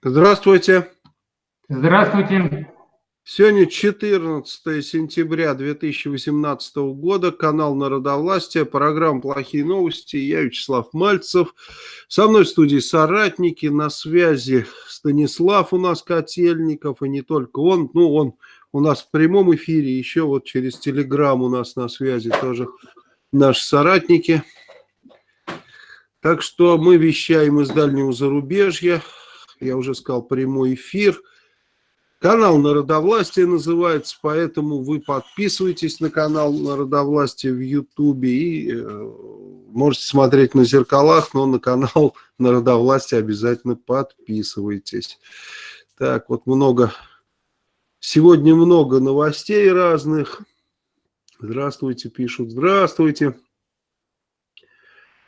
Здравствуйте. Здравствуйте. Сегодня 14 сентября 2018 года, канал Народовластия, программа «Плохие новости». Я Вячеслав Мальцев. Со мной в студии соратники, на связи Станислав у нас Котельников, и не только он. Ну, он у нас в прямом эфире, еще вот через Телеграм у нас на связи тоже наши соратники. Так что мы вещаем из дальнего зарубежья я уже сказал, прямой эфир. Канал Народовластия называется, поэтому вы подписывайтесь на канал Народовластия в Ютубе и э, можете смотреть на зеркалах, но на канал Народовластия обязательно подписывайтесь. Так, вот много, сегодня много новостей разных. Здравствуйте, пишут, здравствуйте.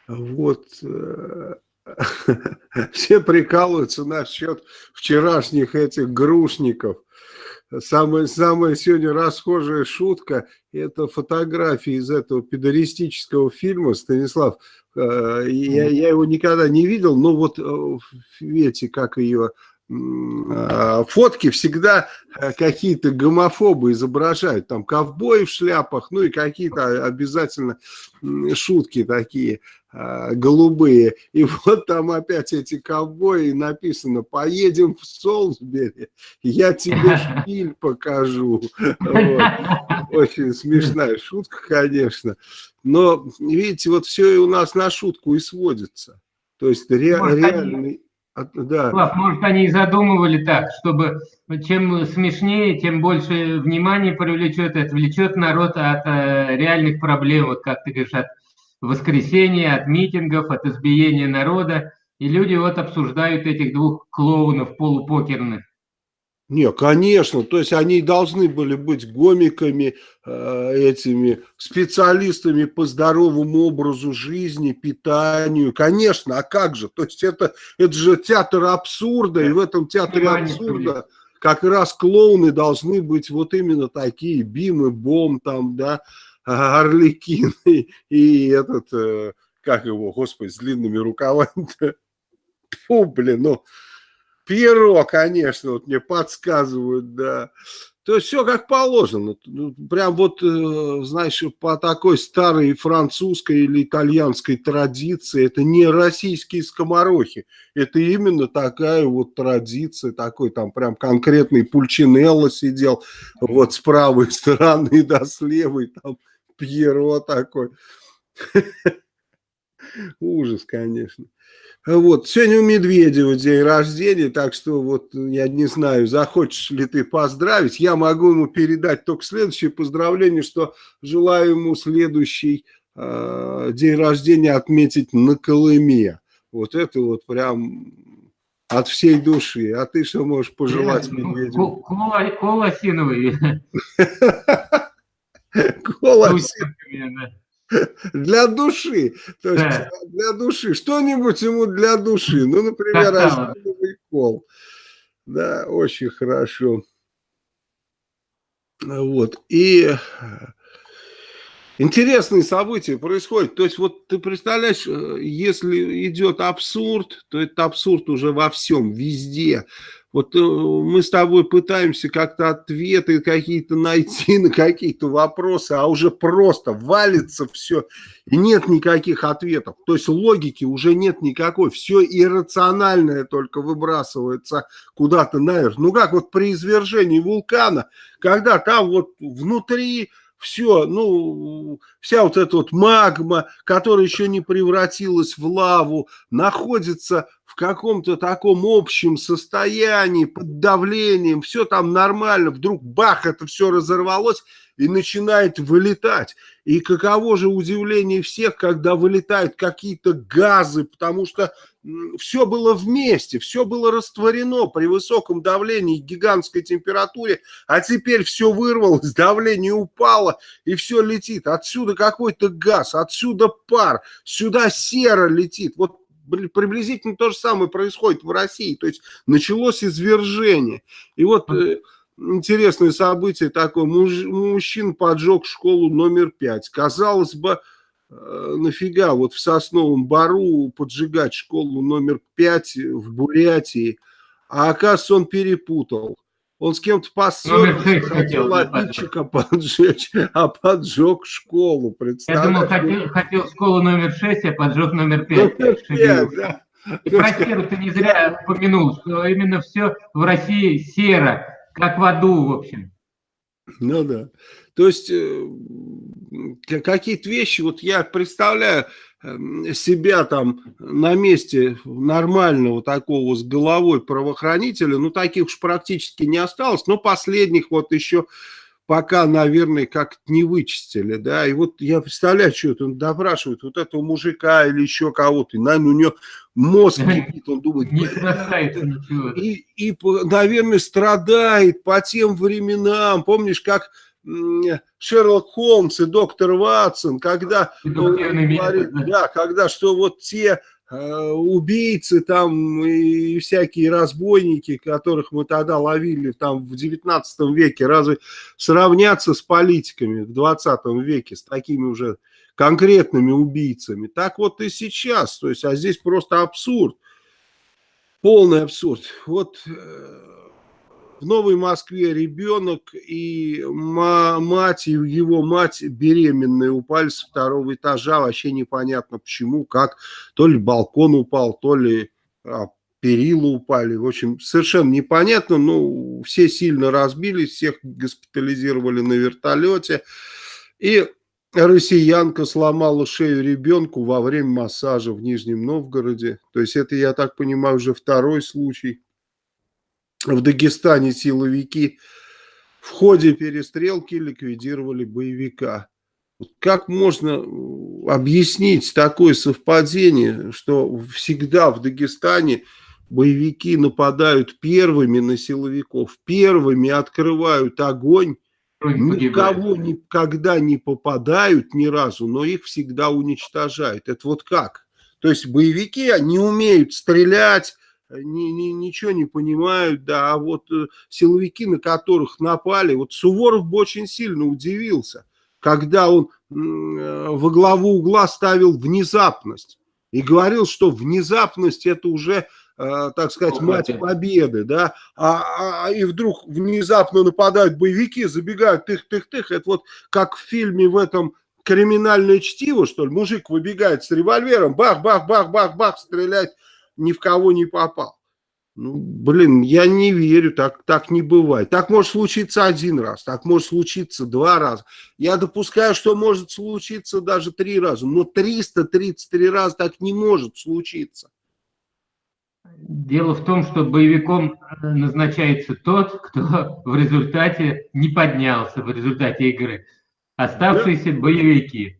Вот, э, все прикалываются насчет вчерашних этих грушников. Самая, самая сегодня расхожая шутка – это фотографии из этого педористического фильма, Станислав. Э, я, я его никогда не видел, но вот э, видите, как ее фотки всегда э, какие-то гомофобы изображают, там ковбои в шляпах, ну и какие-то обязательно шутки такие а, голубые. И вот там опять эти ковбои написано, поедем в Солсбери, я тебе шпиль покажу. Вот. Очень смешная шутка, конечно. Но, видите, вот все и у нас на шутку и сводится. То есть ре, реальный да. Слав, может, они и задумывали так, чтобы чем смешнее, тем больше внимания привлечет, отвлечет народ от э, реальных проблем, вот как ты говоришь, от воскресения, от митингов, от избиения народа. И люди вот обсуждают этих двух клоунов полупокерных. Не, конечно, то есть они должны были быть гомиками, э, этими специалистами по здоровому образу жизни, питанию, конечно, а как же, то есть это, это же театр абсурда, и в этом театре абсурда как раз клоуны должны быть вот именно такие, Бим и Бом там, да, Орликин и, и этот, э, как его, господи, с длинными рукавами, Фу, блин, ну... Перо, конечно, вот мне подсказывают, да. То есть все как положено. Ну, прям вот, э, знаешь, по такой старой французской или итальянской традиции, это не российские скоморохи. Это именно такая вот традиция, такой там прям конкретный Пульчинелло сидел вот с правой стороны, да, с левой, там Пьеро такой. Ужас, конечно. Вот, сегодня у Медведева день рождения, так что вот я не знаю, захочешь ли ты поздравить, я могу ему передать только следующее поздравление, что желаю ему следующий э, день рождения отметить на Колыме. Вот это вот прям от всей души. А ты что можешь пожелать Медведеву? Кола, кола синовый. Кола синовый. Для души. То есть да. для души. Что-нибудь ему для души. Ну, например, осиновый кол. Да, очень хорошо. Вот. И интересные события происходят. То есть вот ты представляешь, э, если идет абсурд, то это абсурд уже во всем, везде. Вот э, мы с тобой пытаемся как-то ответы какие-то найти на какие-то вопросы, а уже просто валится все, и нет никаких ответов. То есть логики уже нет никакой, все иррациональное только выбрасывается куда-то наверх. Ну как вот при извержении вулкана, когда там вот внутри все, ну, вся вот эта вот магма, которая еще не превратилась в лаву, находится в каком-то таком общем состоянии, под давлением, все там нормально, вдруг бах, это все разорвалось и начинает вылетать. И каково же удивление всех, когда вылетают какие-то газы, потому что все было вместе, все было растворено при высоком давлении, гигантской температуре, а теперь все вырвалось, давление упало и все летит. Отсюда какой-то газ, отсюда пар, сюда сера летит. Вот приблизительно то же самое происходит в России. То есть началось извержение. И вот э, интересное событие такое. Муж, мужчина поджег школу номер пять. Казалось бы, нафига вот в Сосновом Бару поджигать школу номер пять в Бурятии. а оказывается он перепутал. Он с кем-то поссорился, хотел обидчика поджечь, а поджег школу, Я думал, хотел, хотел школу номер 6, а поджег номер 5. Номер 5 да. И про серу ты не зря упомянул, что именно все в России серо, как в аду, в общем. Ну да. То есть э, какие-то вещи, вот я представляю эм, себя там на месте нормального такого с головой правоохранителя, ну таких уж практически не осталось, но последних вот еще пока, наверное, как-то не вычистили, да, и вот я представляю, что это он допрашивает вот этого мужика или еще кого-то, и, наверное, у него мозг кипит, он думает, не. И, и, наверное, страдает по тем временам, помнишь, как Шерлок Холмс и доктор Ватсон, когда, говорит, да, когда что вот те убийцы там и всякие разбойники, которых мы тогда ловили там в 19 веке, разве сравняться с политиками в 20 веке, с такими уже конкретными убийцами? Так вот и сейчас, то есть, а здесь просто абсурд, полный абсурд. Вот э, в Новой Москве ребенок и мать, и его мать беременные упали с второго этажа, вообще непонятно почему, как, то ли балкон упал, то ли а, перила упали, в общем, совершенно непонятно, но все сильно разбились, всех госпитализировали на вертолете, и россиянка сломала шею ребенку во время массажа в Нижнем Новгороде, то есть это, я так понимаю, уже второй случай, в Дагестане силовики в ходе перестрелки ликвидировали боевика. Как можно объяснить такое совпадение, что всегда в Дагестане боевики нападают первыми на силовиков, первыми открывают огонь, никого никогда не попадают ни разу, но их всегда уничтожают. Это вот как? То есть боевики не умеют стрелять, ни, ни, ничего не понимают, да, а вот э, силовики, на которых напали, вот Суворов бы очень сильно удивился, когда он э, во главу угла ставил внезапность и говорил, что внезапность это уже, э, так сказать, мать победы, да, а, а, а, и вдруг внезапно нападают боевики, забегают тых-тых-тых, это вот как в фильме в этом криминальное чтиво, что ли, мужик выбегает с револьвером, бах-бах-бах-бах-бах, стреляет ни в кого не попал. Ну, блин, я не верю, так, так не бывает. Так может случиться один раз, так может случиться два раза. Я допускаю, что может случиться даже три раза, но 333 раза так не может случиться. Дело в том, что боевиком назначается тот, кто в результате не поднялся в результате игры. Оставшиеся да? боевики.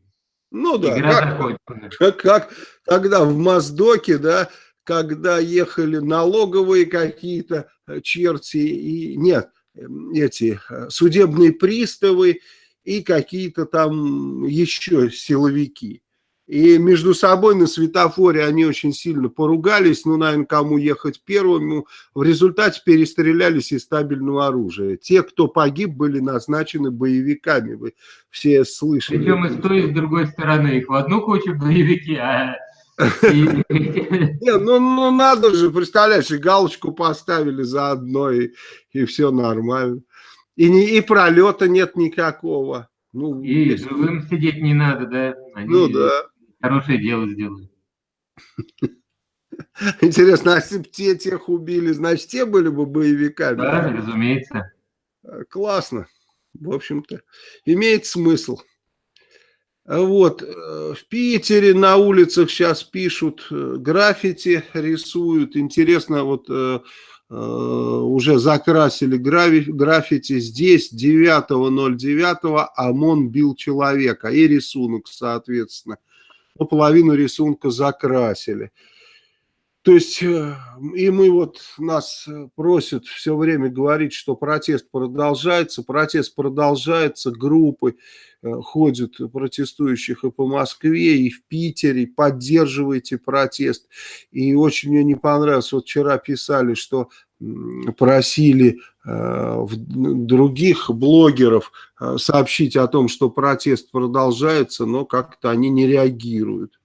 Ну да, Игра как, как, как тогда в Моздоке, да, когда ехали налоговые какие-то э, черти, и нет, эм, эти э, судебные приставы и какие-то там еще силовики. И между собой на светофоре они очень сильно поругались, ну, наверное, кому ехать первым. В результате перестрелялись из стабильного оружия. Те, кто погиб, были назначены боевиками. Вы все слышали. Причем и с той, и с другой стороны. Их в одну кучу боевики, а не, ну, ну надо же, представляешь, и галочку поставили заодно, и, и все нормально. И, не, и пролета нет никакого. Ну, и если... живым сидеть не надо, да? Они ну да. Хорошее дело сделали. Интересно, а если бы те тех убили, значит, те были бы боевиками? Да, разумеется. Классно. В общем-то, имеет смысл. Вот, э, в Питере на улицах сейчас пишут э, граффити, рисуют. Интересно, вот э, уже закрасили граффити. Здесь 9.09 ОМОН бил человека. И рисунок, соответственно. Но половину рисунка закрасили. То есть, и мы вот, нас просят все время говорить, что протест продолжается. Протест продолжается, группы Э, ходят протестующих и по Москве, и в Питере, поддерживайте протест. И очень мне не понравилось, вот вчера писали, что просили э, других блогеров э, сообщить о том, что протест продолжается, но как-то они не реагируют.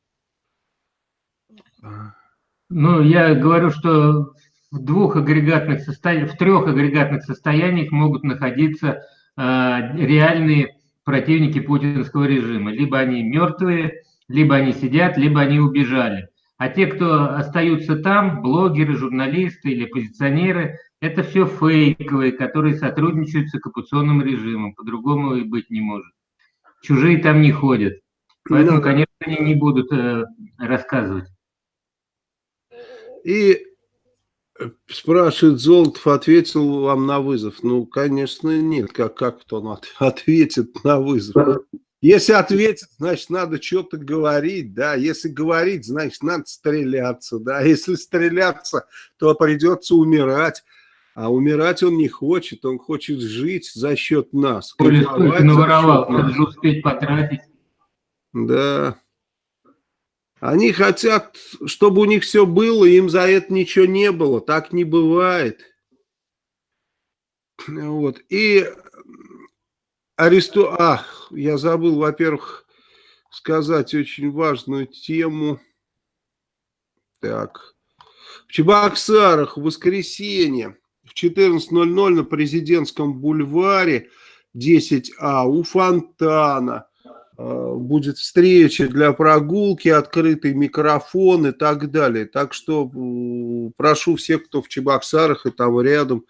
Ну, я говорю, что в двух агрегатных состояниях, в трех агрегатных состояниях могут находиться э, реальные противники путинского режима. Либо они мертвые, либо они сидят, либо они убежали. А те, кто остаются там, блогеры, журналисты или оппозиционеры, это все фейковые, которые сотрудничают с оккупационным режимом. По-другому и быть не может. Чужие там не ходят. Поэтому, ну конечно, они не будут э, рассказывать. И э, спрашивает Золотов, ответил вам на вызов. Ну, конечно, нет. Как, как он ответит на вызов? Если ответит, значит, надо что-то говорить, да. Если говорить, значит, надо стреляться, да. Если стреляться, то придется умирать. А умирать он не хочет, он хочет жить за счет нас. Столько наворовал, надо же успеть потратить. Да. Они хотят, чтобы у них все было, им за это ничего не было. Так не бывает. Вот. И аресту... Ах, я забыл, во-первых, сказать очень важную тему. Так. В Чебоксарах в воскресенье в 14.00 на Президентском бульваре 10А у фонтана будет встреча для прогулки, открытый микрофон и так далее. Так что прошу всех, кто в Чебоксарах и там рядом,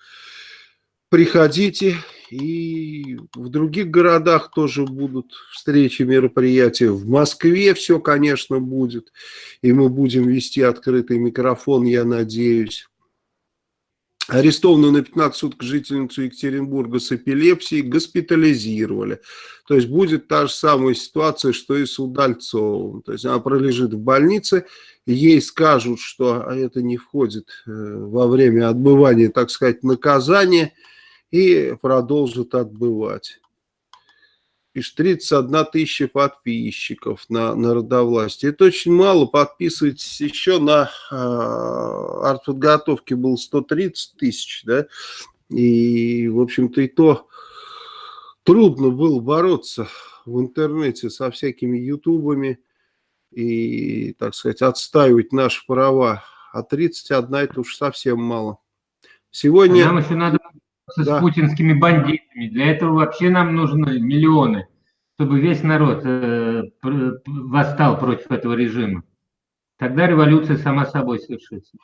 приходите. И в других городах тоже будут встречи, мероприятия. В Москве все, конечно, будет. И мы будем вести открытый микрофон, я надеюсь арестованную на 15 суток жительницу Екатеринбурга с эпилепсией госпитализировали. То есть будет та же самая ситуация, что и с Удальцовым. То есть она пролежит в больнице, ей скажут, что это не входит э, во время отбывания, так сказать, наказания, и продолжит отбывать пишет 31 тысяча подписчиков на народовластие. Это очень мало, подписывайтесь еще на э, артподготовке было 130 тысяч, да, и, в общем-то, и то трудно было бороться в интернете со всякими ютубами и, так сказать, отстаивать наши права. А 31 это уж совсем мало. Сегодня... Нам еще надо да. с путинскими бандитами. Для этого вообще нам нужны миллионы, чтобы весь народ э, восстал против этого режима. Тогда революция сама собой совершится.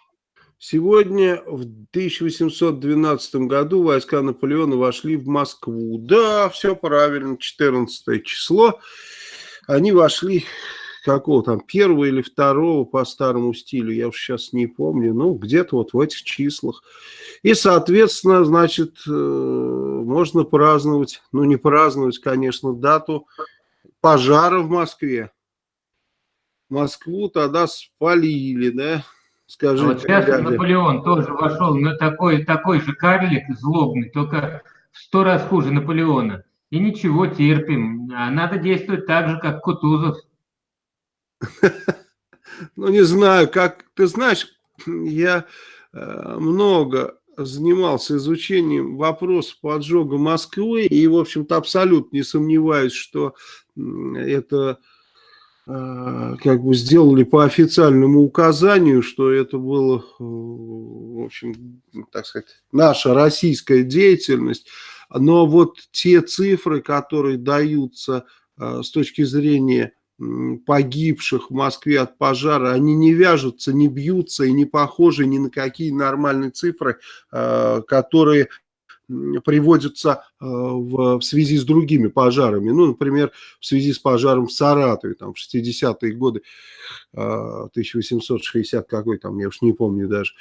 Сегодня, в 1812 году, войска Наполеона вошли в Москву. Да, все правильно, 14 число. Они вошли какого там, первого или второго по старому стилю, я уж сейчас не помню, ну, где-то вот в этих числах. И, соответственно, значит, э, можно праздновать, ну, не праздновать, конечно, дату пожара в Москве. Москву тогда спалили, да? Скажите, вот сейчас дядя. Наполеон тоже вошел на такой, такой же карлик злобный, только в сто раз хуже Наполеона. И ничего, терпим. А надо действовать так же, как Кутузов. Ну, не знаю, как... Ты знаешь, я э, много занимался изучением вопроса поджога Москвы и, в общем-то, абсолютно не сомневаюсь, что это э, как бы сделали по официальному указанию, что это было, э, в общем, так сказать, наша российская деятельность. Но вот те цифры, которые даются с точки зрения погибших в Москве от пожара, они не вяжутся, не бьются и не похожи ни на какие нормальные цифры, э, которые приводятся э, в, связи с другими пожарами. Ну, например, в связи с пожаром в Саратове, там, в 60-е годы, 1860 э, какой там, я уж не помню даже.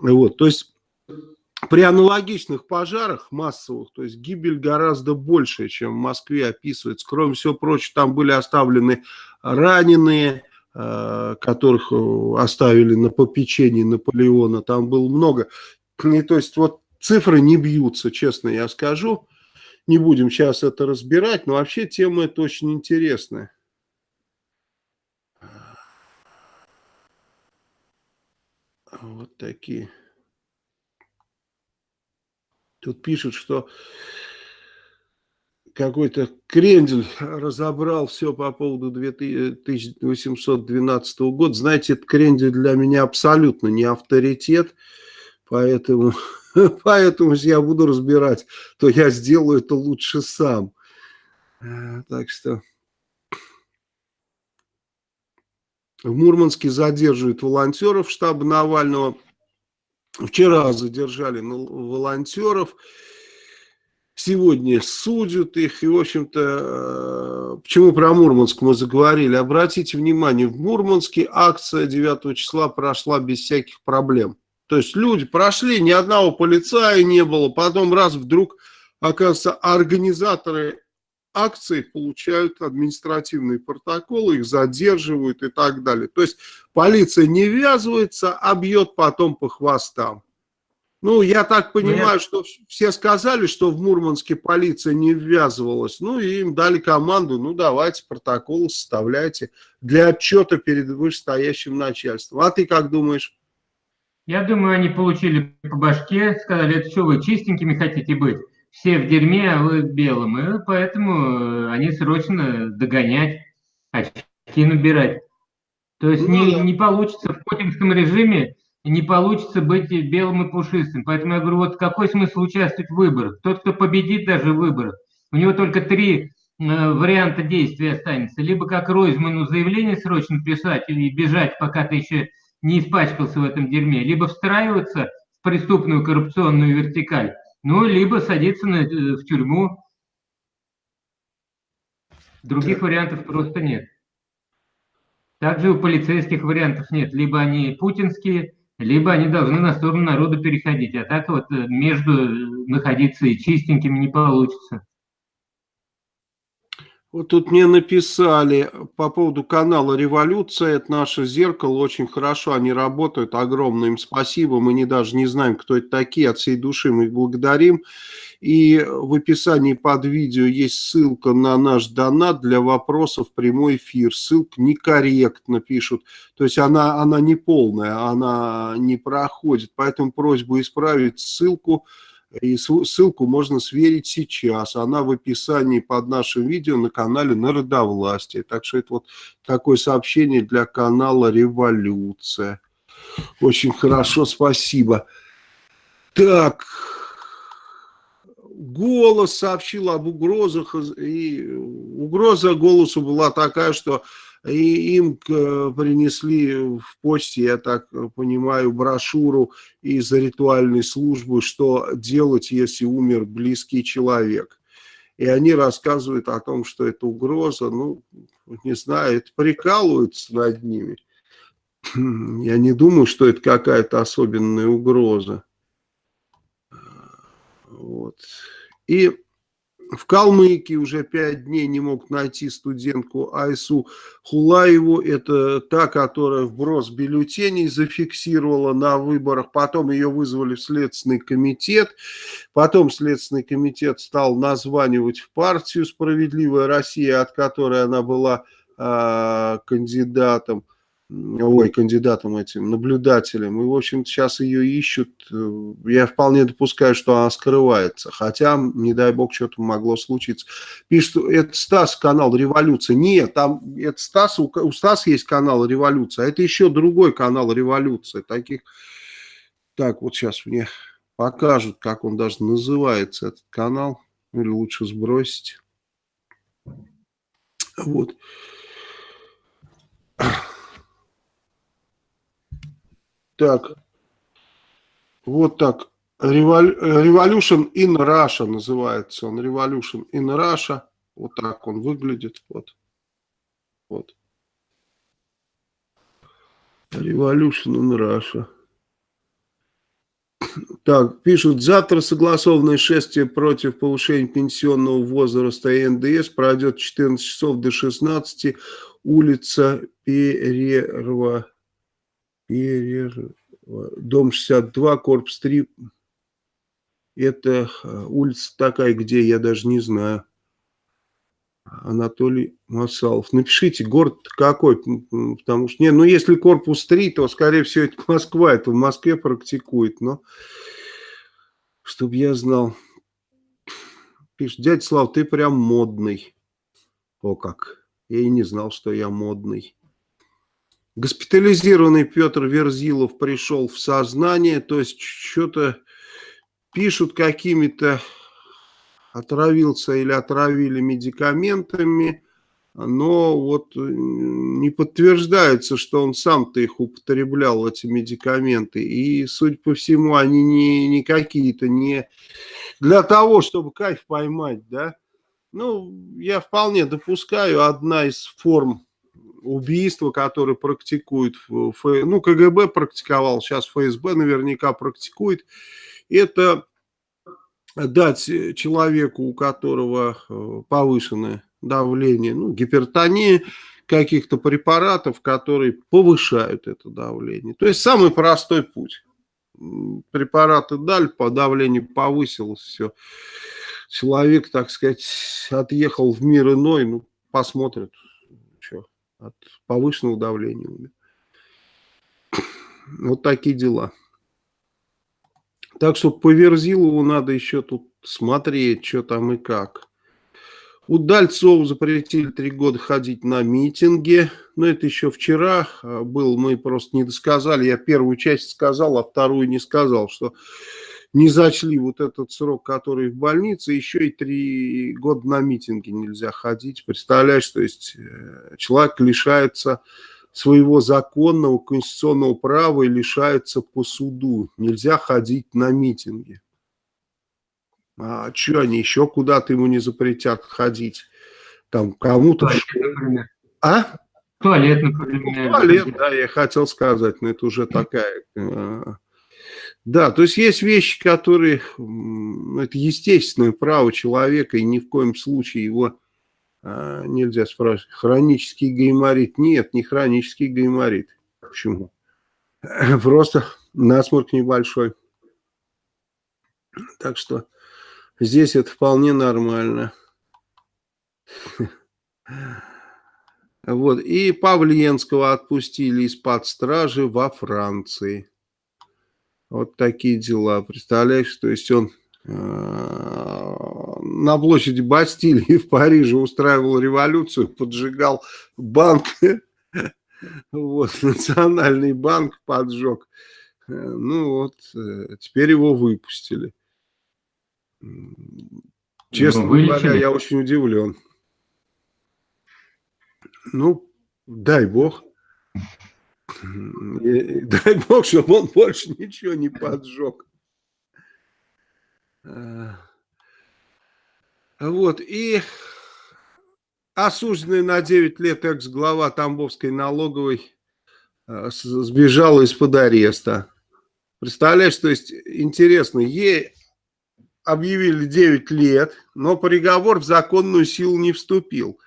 Вот, то есть при аналогичных пожарах массовых, то есть гибель гораздо больше, чем в Москве описывается. Кроме всего прочего, там были оставлены раненые, э, которых э, оставили на попечении Наполеона. Там было много. И то есть вот цифры не бьются, честно я скажу. Не будем сейчас это разбирать, но вообще тема это очень интересная. Вот такие. Тут пишут, что какой-то крендель разобрал все по поводу 1812 года. Знаете, этот крендель для меня абсолютно не авторитет, Поэтому, поэтому если я буду разбирать, то я сделаю это лучше сам. Э, так что... В Мурманске задерживают волонтеров штаба Навального. Вчера задержали волонтеров. Сегодня судят их. И, в общем-то, э, почему про Мурманск мы заговорили? Обратите внимание, в Мурманске акция 9 числа прошла без всяких проблем. То есть люди прошли, ни одного полицая не было. Потом раз вдруг, оказывается, организаторы акции получают административные протоколы, их задерживают и так далее. То есть полиция не ввязывается, а бьет потом по хвостам. Ну, я так понимаю, Нет. что все сказали, что в Мурманске полиция не ввязывалась. Ну, и им дали команду, ну, давайте протоколы составляйте для отчета перед вышестоящим начальством. А ты как думаешь? Я думаю, они получили по башке, сказали, это что вы чистенькими хотите быть? Все в дерьме, а вы белым. И поэтому э, они срочно догонять, очки набирать. То есть ну, не, да. не получится в путинском режиме, не получится быть белым и пушистым. Поэтому я говорю, вот какой смысл участвовать в выборах? Тот, кто победит даже в выборах, у него только три э, варианта действия останется. Либо как Ройзману заявление срочно писать или бежать, пока ты еще не испачкался в этом дерьме, либо встраиваться в преступную коррупционную вертикаль, ну, либо садиться на, э, в тюрьму. Других да. вариантов просто нет. Также у полицейских вариантов нет. Либо они путинские, либо они должны на сторону народа переходить. А так вот э, между э, находиться и чистенькими не получится. Вот тут мне написали по поводу канала «Революция». Это наше зеркало. Очень хорошо они работают. Огромное им спасибо. Мы не, даже не знаем, кто это такие. От всей души мы их благодарим. И в описании под видео есть ссылка на наш донат для вопросов прямой эфир. Ссылка некорректно пишут. То есть она, она не полная, она не проходит. Поэтому просьбу исправить ссылку и ссылку можно сверить сейчас. Она в описании под нашим видео на канале Народовластие. Так что это вот такое сообщение для канала Революция. Очень хорошо, спасибо. Так, голос сообщил об угрозах. И угроза голосу была такая, что и им принесли в почте, я так понимаю, брошюру из ритуальной службы, что делать, если умер близкий человек. И они рассказывают о том, что это угроза, ну, не знаю, это прикалываются над ними. Я не думаю, что это какая-то особенная угроза. Вот. И в Калмыкии уже пять дней не мог найти студентку Айсу Хулаеву. Это та, которая вброс бюллетеней зафиксировала на выборах. Потом ее вызвали в Следственный комитет. Потом Следственный комитет стал названивать в партию «Справедливая Россия», от которой она была э, кандидатом ой, кандидатом этим, наблюдателем. И, в общем сейчас ее ищут. Я вполне допускаю, что она скрывается. Хотя, не дай бог, что-то могло случиться. Пишет, это Стас, канал «Революция». Нет, там, это Стас, у, у Стаса есть канал «Революция», а это еще другой канал «Революция». Таких, так, вот сейчас мне покажут, как он даже называется, этот канал. Или лучше сбросить. Вот. Так, вот так. Revolution in Russia называется он. Revolution in Russia. Вот так он выглядит. Вот. Вот. Revolution in Russia. Так, пишут, завтра согласованное шествие против повышения пенсионного возраста и НДС пройдет 14 часов до 16, улица Перерва дом 62, корпус 3. Это э, улица такая, где я даже не знаю. Анатолий Масалов. Напишите, город какой, потому что, не, ну если корпус 3, то, скорее всего, это Москва, это в Москве практикует, но чтобы я знал. Пишет, дядя Слав, ты прям модный. О как, я и не знал, что я модный. Госпитализированный Петр Верзилов пришел в сознание, то есть что-то пишут какими-то, отравился или отравили медикаментами, но вот не подтверждается, что он сам-то их употреблял, эти медикаменты. И, судя по всему, они не, не какие-то, не для того, чтобы кайф поймать, да. Ну, я вполне допускаю, одна из форм убийства, которые практикуют, ну, КГБ практиковал, сейчас ФСБ наверняка практикует, это дать человеку, у которого э, повышенное давление, ну, гипертония, каких-то препаратов, которые повышают это давление. То есть самый простой путь. Препараты дали, по давлению повысилось, все. Человек, так сказать, отъехал в мир иной, ну, посмотрит, от повышенного давления умер. Вот такие дела. Так что по Верзилову надо еще тут смотреть, что там и как. У Дальцова запретили три года ходить на митинги. Но это еще вчера а, был, мы просто не досказали. Я первую часть сказал, а вторую не сказал, что не зачли вот этот срок, который в больнице, еще и три года на митинги нельзя ходить. Представляешь, то есть э, человек лишается своего законного конституционного права и лишается по суду. Нельзя ходить на митинги. А что они еще куда-то ему не запретят ходить? Там кому-то... А? Туалет, например. Туалет, да, я хотел сказать, но это уже такая э, да, то есть есть вещи, которые, это естественное право человека, и ни в коем случае его а, нельзя спрашивать. Хронический гайморит? Нет, не хронический гайморит. Почему? Просто насморк небольшой. Так что здесь это вполне нормально. Вот. И Павленского отпустили из-под стражи во Франции. Вот такие дела, представляешь, то есть он э, на площади Бастилии в Париже устраивал революцию, поджигал банк, вот, национальный банк поджег. Э, ну вот, э, теперь его выпустили. Честно ну, говоря, я очень удивлен. Ну, дай бог. Дай бог, чтобы он больше ничего не поджег. А, вот, и осужденный на 9 лет экс-глава Тамбовской налоговой а, сбежала из-под ареста. Представляешь, то есть интересно, ей объявили 9 лет, но приговор в законную силу не вступил.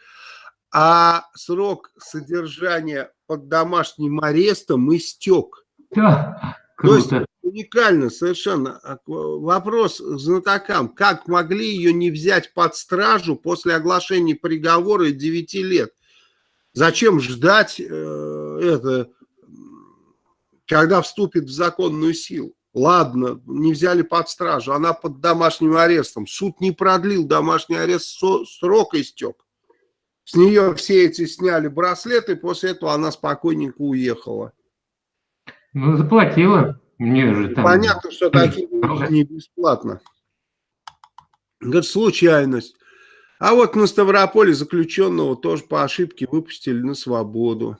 А срок содержания под домашним арестом истек. Да, круто. То есть уникально совершенно. А, вопрос знатокам, как могли ее не взять под стражу после оглашения приговора 9 лет? Зачем ждать э, это, когда вступит в законную силу? Ладно, не взяли под стражу, она под домашним арестом. Суд не продлил домашний арест, срок истек. С нее все эти сняли браслеты, после этого она спокойненько уехала. Ну, заплатила. Мне же там... Понятно, что такие не бесплатно. Говорит, случайность. А вот на Ставрополе заключенного тоже по ошибке выпустили на свободу.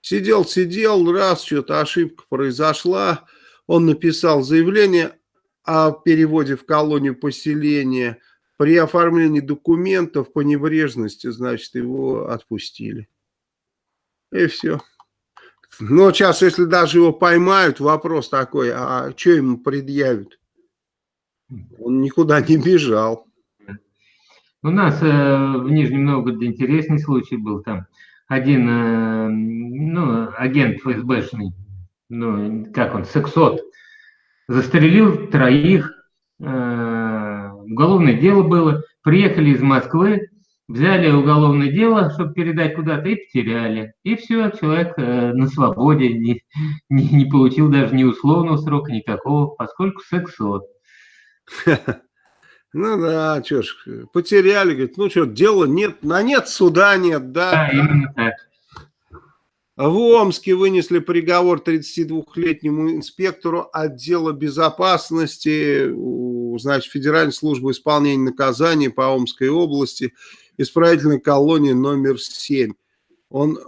Сидел, сидел, раз что-то ошибка произошла, он написал заявление о переводе в колонию поселения – при оформлении документов по небрежности, значит, его отпустили. И все. Но сейчас, если даже его поймают, вопрос такой, а что ему предъявят? Он никуда не бежал. У нас э, в Нижнем Новгороде интересный случай был там. Один э, ну, агент ФСБшный, ну, как он, сексот, застрелил троих уголовное дело было, приехали из Москвы, взяли уголовное дело, чтобы передать куда-то, и потеряли. И все, человек э, на свободе, не, не, не получил даже ни условного срока никакого, поскольку сексот. Ну да, что ж, потеряли, говорит, ну что, дела нет, на нет суда нет, да. Да, именно так. В Омске вынесли приговор 32-летнему инспектору отдела безопасности, значит, Федеральной службы исполнения наказаний по Омской области, исправительной колонии номер 7. Он,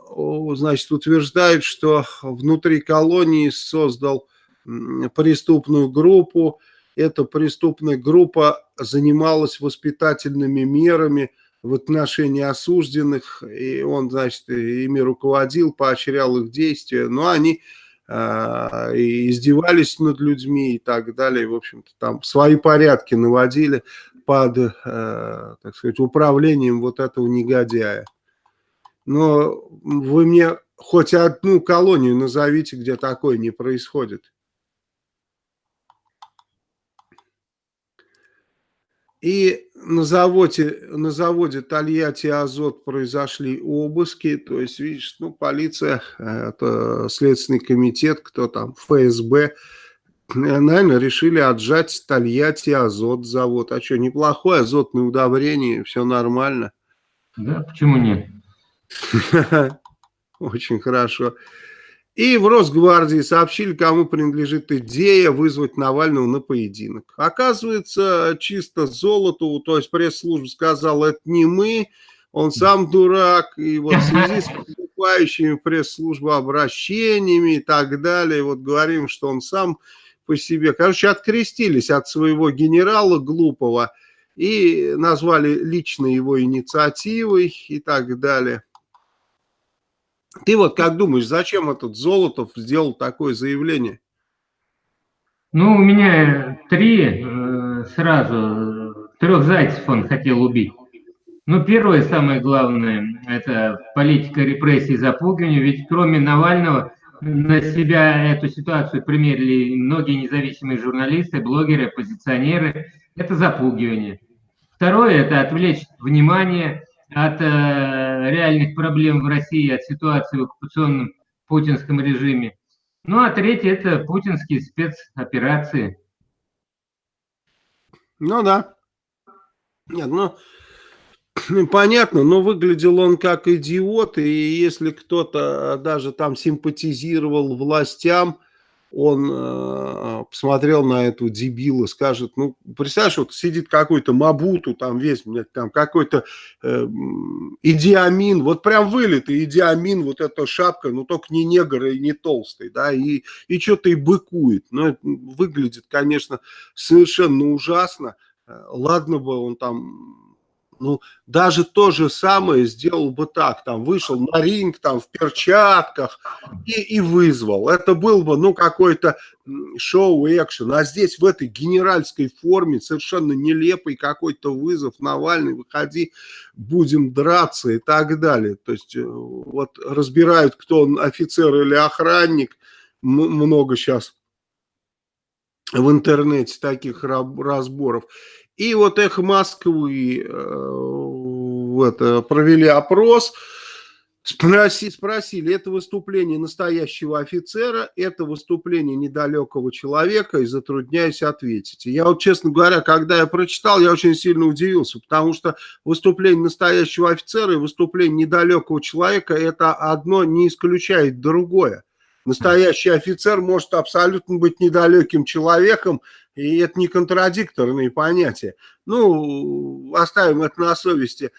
значит, утверждает, что внутри колонии создал преступную группу. Эта преступная группа занималась воспитательными мерами – в отношении осужденных, и он, значит, ими руководил, поощрял их действия, но они э, издевались над людьми и так далее, в общем-то, там свои порядки наводили под, э, так сказать, управлением вот этого негодяя. Но вы мне хоть одну колонию назовите, где такое не происходит. И на заводе, на заводе Тольятти Азот произошли обыски, то есть, видишь, ну, полиция, это Следственный комитет, кто там, ФСБ, наверное, решили отжать Тольятти Азот завод. А что, неплохое азотное удобрение, все нормально. Да, почему нет? Очень хорошо. И в Росгвардии сообщили, кому принадлежит идея вызвать Навального на поединок. Оказывается, чисто золоту, то есть пресс-служба сказала, это не мы, он сам дурак, и вот в связи с поступающими пресс-службы обращениями и так далее, вот говорим, что он сам по себе, короче, открестились от своего генерала глупого и назвали лично его инициативой и так далее. Ты вот как думаешь, зачем этот Золотов сделал такое заявление? Ну, у меня три э, сразу, трех зайцев он хотел убить. Ну, первое, самое главное, это политика репрессий запугивания, ведь кроме Навального на себя эту ситуацию примерили многие независимые журналисты, блогеры, оппозиционеры. Это запугивание. Второе – это отвлечь внимание от э, реальных проблем в России, от ситуации в оккупационном путинском режиме. Ну а третье – это путинские спецоперации. Ну да. Нет, ну, понятно, но выглядел он как идиот, и если кто-то даже там симпатизировал властям, он э, посмотрел на эту дебила, скажет, ну, представляешь, вот сидит какой-то Мабуту, там весь, там какой-то э, Идиамин, вот прям вылитый Идиамин, вот эта шапка, ну, только не негр и не толстый, да, и, и что-то и быкует. Ну, это выглядит, конечно, совершенно ужасно. Э, ладно бы он там ну, даже то же самое сделал бы так, там, вышел на ринг, там, в перчатках и, и вызвал. Это был бы, ну, какой-то шоу-экшен. А здесь в этой генеральской форме совершенно нелепый какой-то вызов. Навальный, выходи, будем драться и так далее. То есть, э, вот разбирают, кто он, офицер или охранник. Много сейчас в интернете таких разборов. И вот «Эхо Москвы» э, это, провели опрос, спроси, спросили, это выступление настоящего офицера, это выступление недалекого человека, и затрудняюсь ответить. я вот, честно говоря, когда я прочитал, я очень сильно удивился, потому что выступление настоящего офицера и выступление недалекого человека, это одно не исключает другое. Настоящий офицер может абсолютно быть недалеким человеком, и это не контрадикторные понятия. Ну, оставим это на совести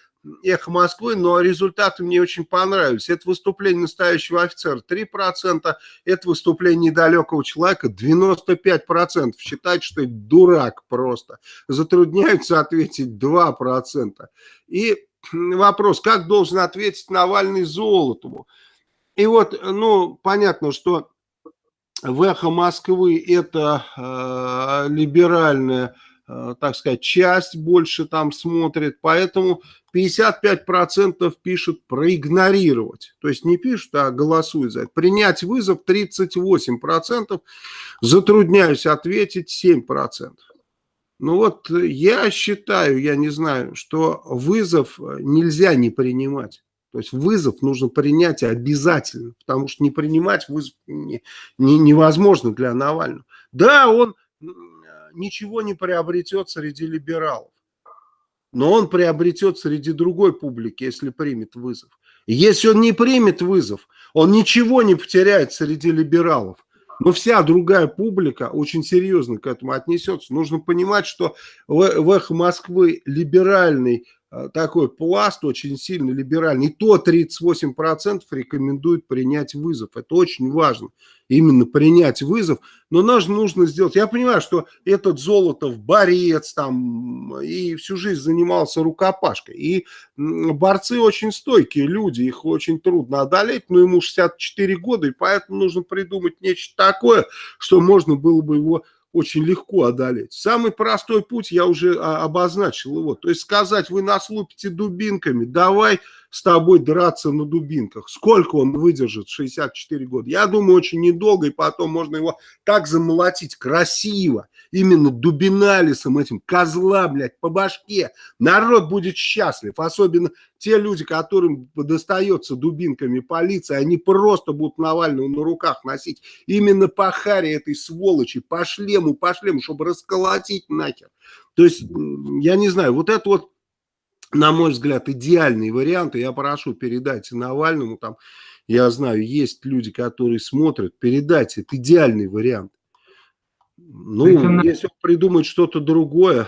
эхо Москвы, но результаты мне очень понравились. Это выступление настоящего офицера 3%, это выступление недалекого человека 95%. Считать, что это дурак просто. Затрудняются ответить 2%. И вопрос, как должен ответить Навальный Золотому? И вот, ну, понятно, что в «Эхо Москвы» это э, либеральная, э, так сказать, часть больше там смотрит, поэтому 55% пишут проигнорировать. То есть не пишут, а голосуют за это. Принять вызов 38%, затрудняюсь ответить 7%. Ну вот я считаю, я не знаю, что вызов нельзя не принимать. То есть вызов нужно принять обязательно, потому что не принимать вызов не, не, невозможно для Навального. Да, он ничего не приобретет среди либералов, но он приобретет среди другой публики, если примет вызов. Если он не примет вызов, он ничего не потеряет среди либералов. Но вся другая публика очень серьезно к этому отнесется. Нужно понимать, что в, в «Эхо Москвы» либеральный такой пласт, очень сильно либеральный, и то 38% рекомендуют принять вызов. Это очень важно именно принять вызов, но нам нужно сделать, я понимаю, что этот Золотов борец там и всю жизнь занимался рукопашкой, и борцы очень стойкие люди, их очень трудно одолеть, но ему 64 года, и поэтому нужно придумать нечто такое, что можно было бы его очень легко одолеть. Самый простой путь, я уже а, обозначил его, то есть сказать, вы нас лупите дубинками, давай с тобой драться на дубинках. Сколько он выдержит, 64 года? Я думаю, очень недолго, и потом можно его так замолотить красиво, именно дубиналисом этим, козла, блядь, по башке. Народ будет счастлив, особенно те люди, которым достается дубинками полиции, они просто будут Навального на руках носить. Именно по харе этой сволочи, по шлему, по шлему, чтобы расколотить нахер. То есть, я не знаю, вот это вот на мой взгляд, идеальный вариант. И я прошу, передайте Навальному, там, я знаю, есть люди, которые смотрят, передайте, это идеальный вариант. Ну, Причем если он придумает что-то другое.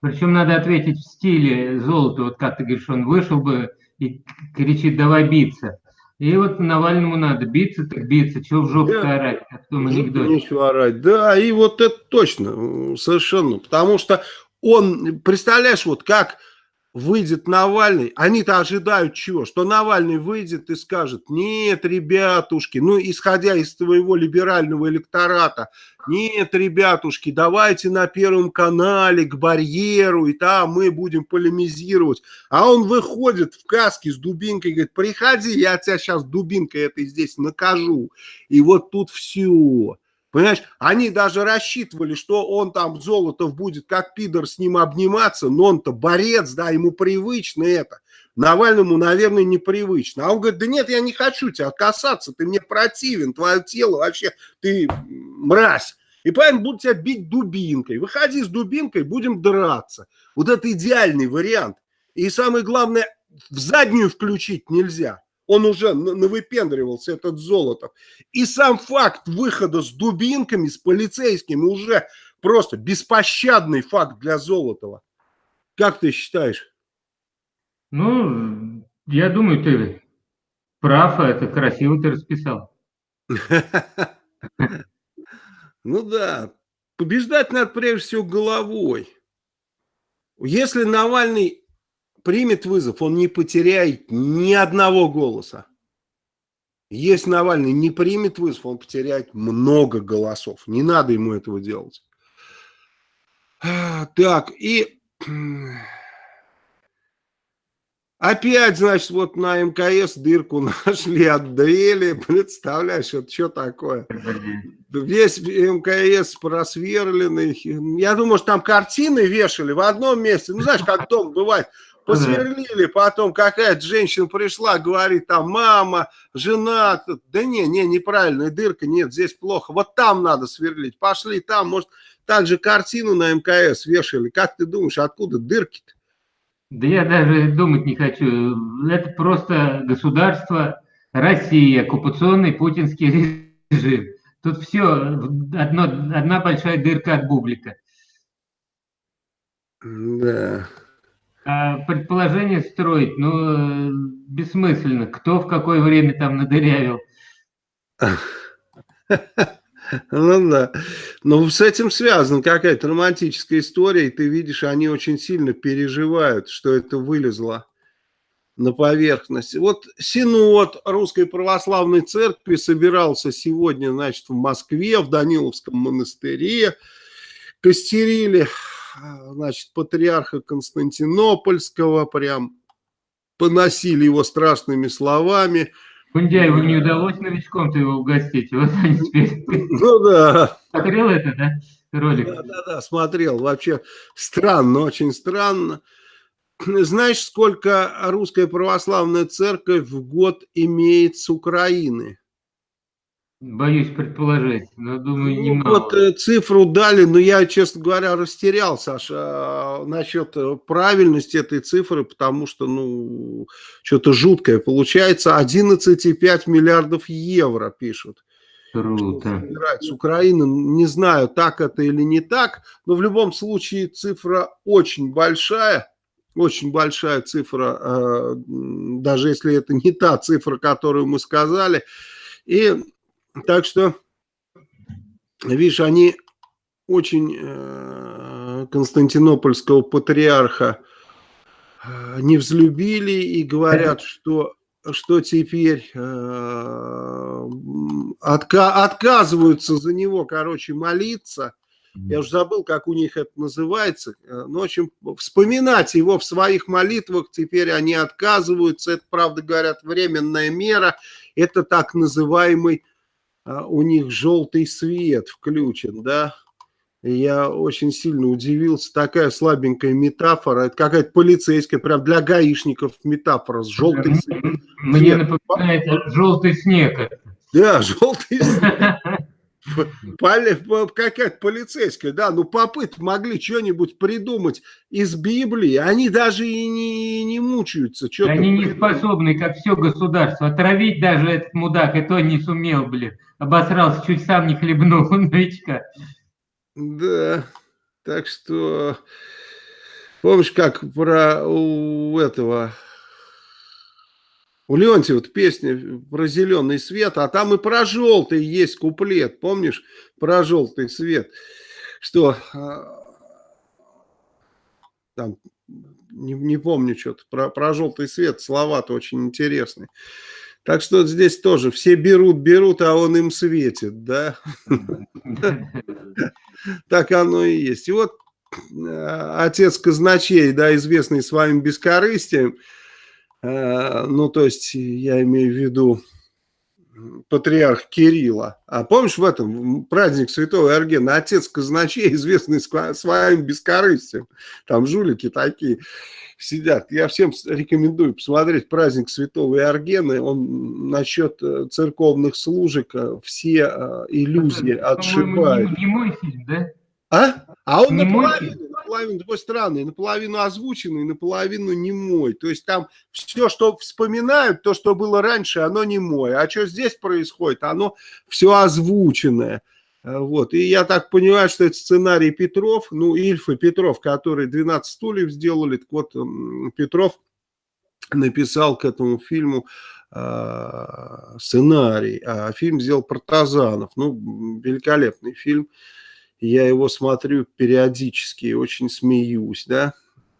Причем надо ответить в стиле золота, вот как ты говоришь, он вышел бы и кричит, давай биться. И вот Навальному надо биться, так биться, чего в жопу да, орать, как в том анекдоте. Нечего орать, да, и вот это точно, совершенно, потому что он, представляешь, вот как выйдет Навальный, они-то ожидают чего? Что Навальный выйдет и скажет, нет, ребятушки, ну, исходя из твоего либерального электората, нет, ребятушки, давайте на Первом канале к барьеру, и там мы будем полемизировать. А он выходит в каске с дубинкой и говорит, приходи, я тебя сейчас дубинкой этой здесь накажу. И вот тут все. Понимаешь, они даже рассчитывали, что он там, Золотов, будет как пидор с ним обниматься, но он-то борец, да, ему привычно это. Навальному, наверное, непривычно. А он говорит, да нет, я не хочу тебя касаться, ты мне противен, твое тело вообще, ты мразь. И поэтому будут тебя бить дубинкой. Выходи с дубинкой, будем драться. Вот это идеальный вариант. И самое главное, в заднюю включить нельзя. Он уже навыпендривался, этот Золотов. И сам факт выхода с дубинками, с полицейскими уже просто беспощадный факт для Золотова. Как ты считаешь? Ну, я думаю, ты прав, а это красиво ты расписал. Ну да, побеждать надо прежде всего головой. Если Навальный примет вызов, он не потеряет ни одного голоса. Если Навальный не примет вызов, он потеряет много голосов. Не надо ему этого делать. Так, и опять, значит, вот на МКС дырку нашли от дрели. Представляешь, это что такое? Весь МКС просверленный. Я думаю, что там картины вешали в одном месте. Ну, знаешь, как дом бывает посверлили, потом какая-то женщина пришла, говорит, там, мама, жена, да не, не, неправильная дырка, нет, здесь плохо, вот там надо сверлить, пошли там, может, также картину на МКС вешали, как ты думаешь, откуда дырки-то? Да я даже думать не хочу, это просто государство России, оккупационный путинский режим. Тут все, одно, одна большая дырка от бублика. Да. А предположение строить, ну, бессмысленно. Кто в какое время там надырявил? Ну да. Но с этим связана какая-то романтическая история, и ты видишь, они очень сильно переживают, что это вылезло на поверхность. Вот Синод Русской Православной Церкви собирался сегодня, значит, в Москве, в Даниловском монастыре, костерили значит, патриарха Константинопольского, прям поносили его страшными словами. Кундяеву не удалось новичком-то его угостить, вот они теперь... Ну да. Смотрел это, да, ролик? Да, да, да, смотрел. Вообще странно, очень странно. Знаешь, сколько русская православная церковь в год имеет с Украины? Боюсь предположить, но думаю, ну, немало. Вот э, цифру дали, но я, честно говоря, растерял, Саша, а, насчет э, правильности этой цифры, потому что, ну, что-то жуткое. Получается 11,5 миллиардов евро, пишут. Круто. С Украины, не знаю, так это или не так, но в любом случае цифра очень большая, очень большая цифра, э, даже если это не та цифра, которую мы сказали. И так что, видишь, они очень э, константинопольского патриарха э, не взлюбили и говорят, что что теперь э, отка отказываются за него, короче, молиться. Я уже забыл, как у них это называется. Ну, в общем, вспоминать его в своих молитвах теперь они отказываются. Это, правда, говорят, временная мера. Это так называемый у них желтый свет включен, да. Я очень сильно удивился. Такая слабенькая метафора. Это какая-то полицейская, прям для гаишников метафора с желтый свет. Мне напоминает желтый снег. Да, желтый снег. Какая-то полицейская, да, ну попы могли что-нибудь придумать из Библии, они даже и не, не мучаются. Они не способны, как все государство, отравить даже этот мудак, и то не сумел, блин, обосрался, чуть сам не хлебнул новичка. Да, так что, помнишь, как про у этого у Леонтьева песня про зеленый свет, а там и про желтый есть куплет, помнишь, про желтый свет, что а, там, не, не помню что-то, про, про желтый свет, слова-то очень интересные. Так что здесь тоже все берут, берут, а он им светит, да? Так оно и есть. И вот э, отец казначей, да, известный своим бескорыстием, ну, то есть я имею в виду патриарх Кирилла. А помнишь в этом праздник Святого Эргена, отец казначей, известный своим бескорыстием, там жулики такие сидят. Я всем рекомендую посмотреть праздник Святого Иоргена. Он насчет э, церковных служек э, все иллюзии отшибает. Не, не мой фильм, да? А? А он не наполовину, наполовину такой странный, наполовину озвученный, наполовину не мой. То есть там все, что вспоминают, то, что было раньше, оно не мой. А что здесь происходит, оно все озвученное. Э, вот. И я так понимаю, что это сценарий Петров, ну, Ильф и Петров, которые 12 стульев сделали. Так вот, Петров написал к этому фильму э, сценарий, а фильм сделал Протазанов. Ну, великолепный фильм я его смотрю периодически очень смеюсь, да,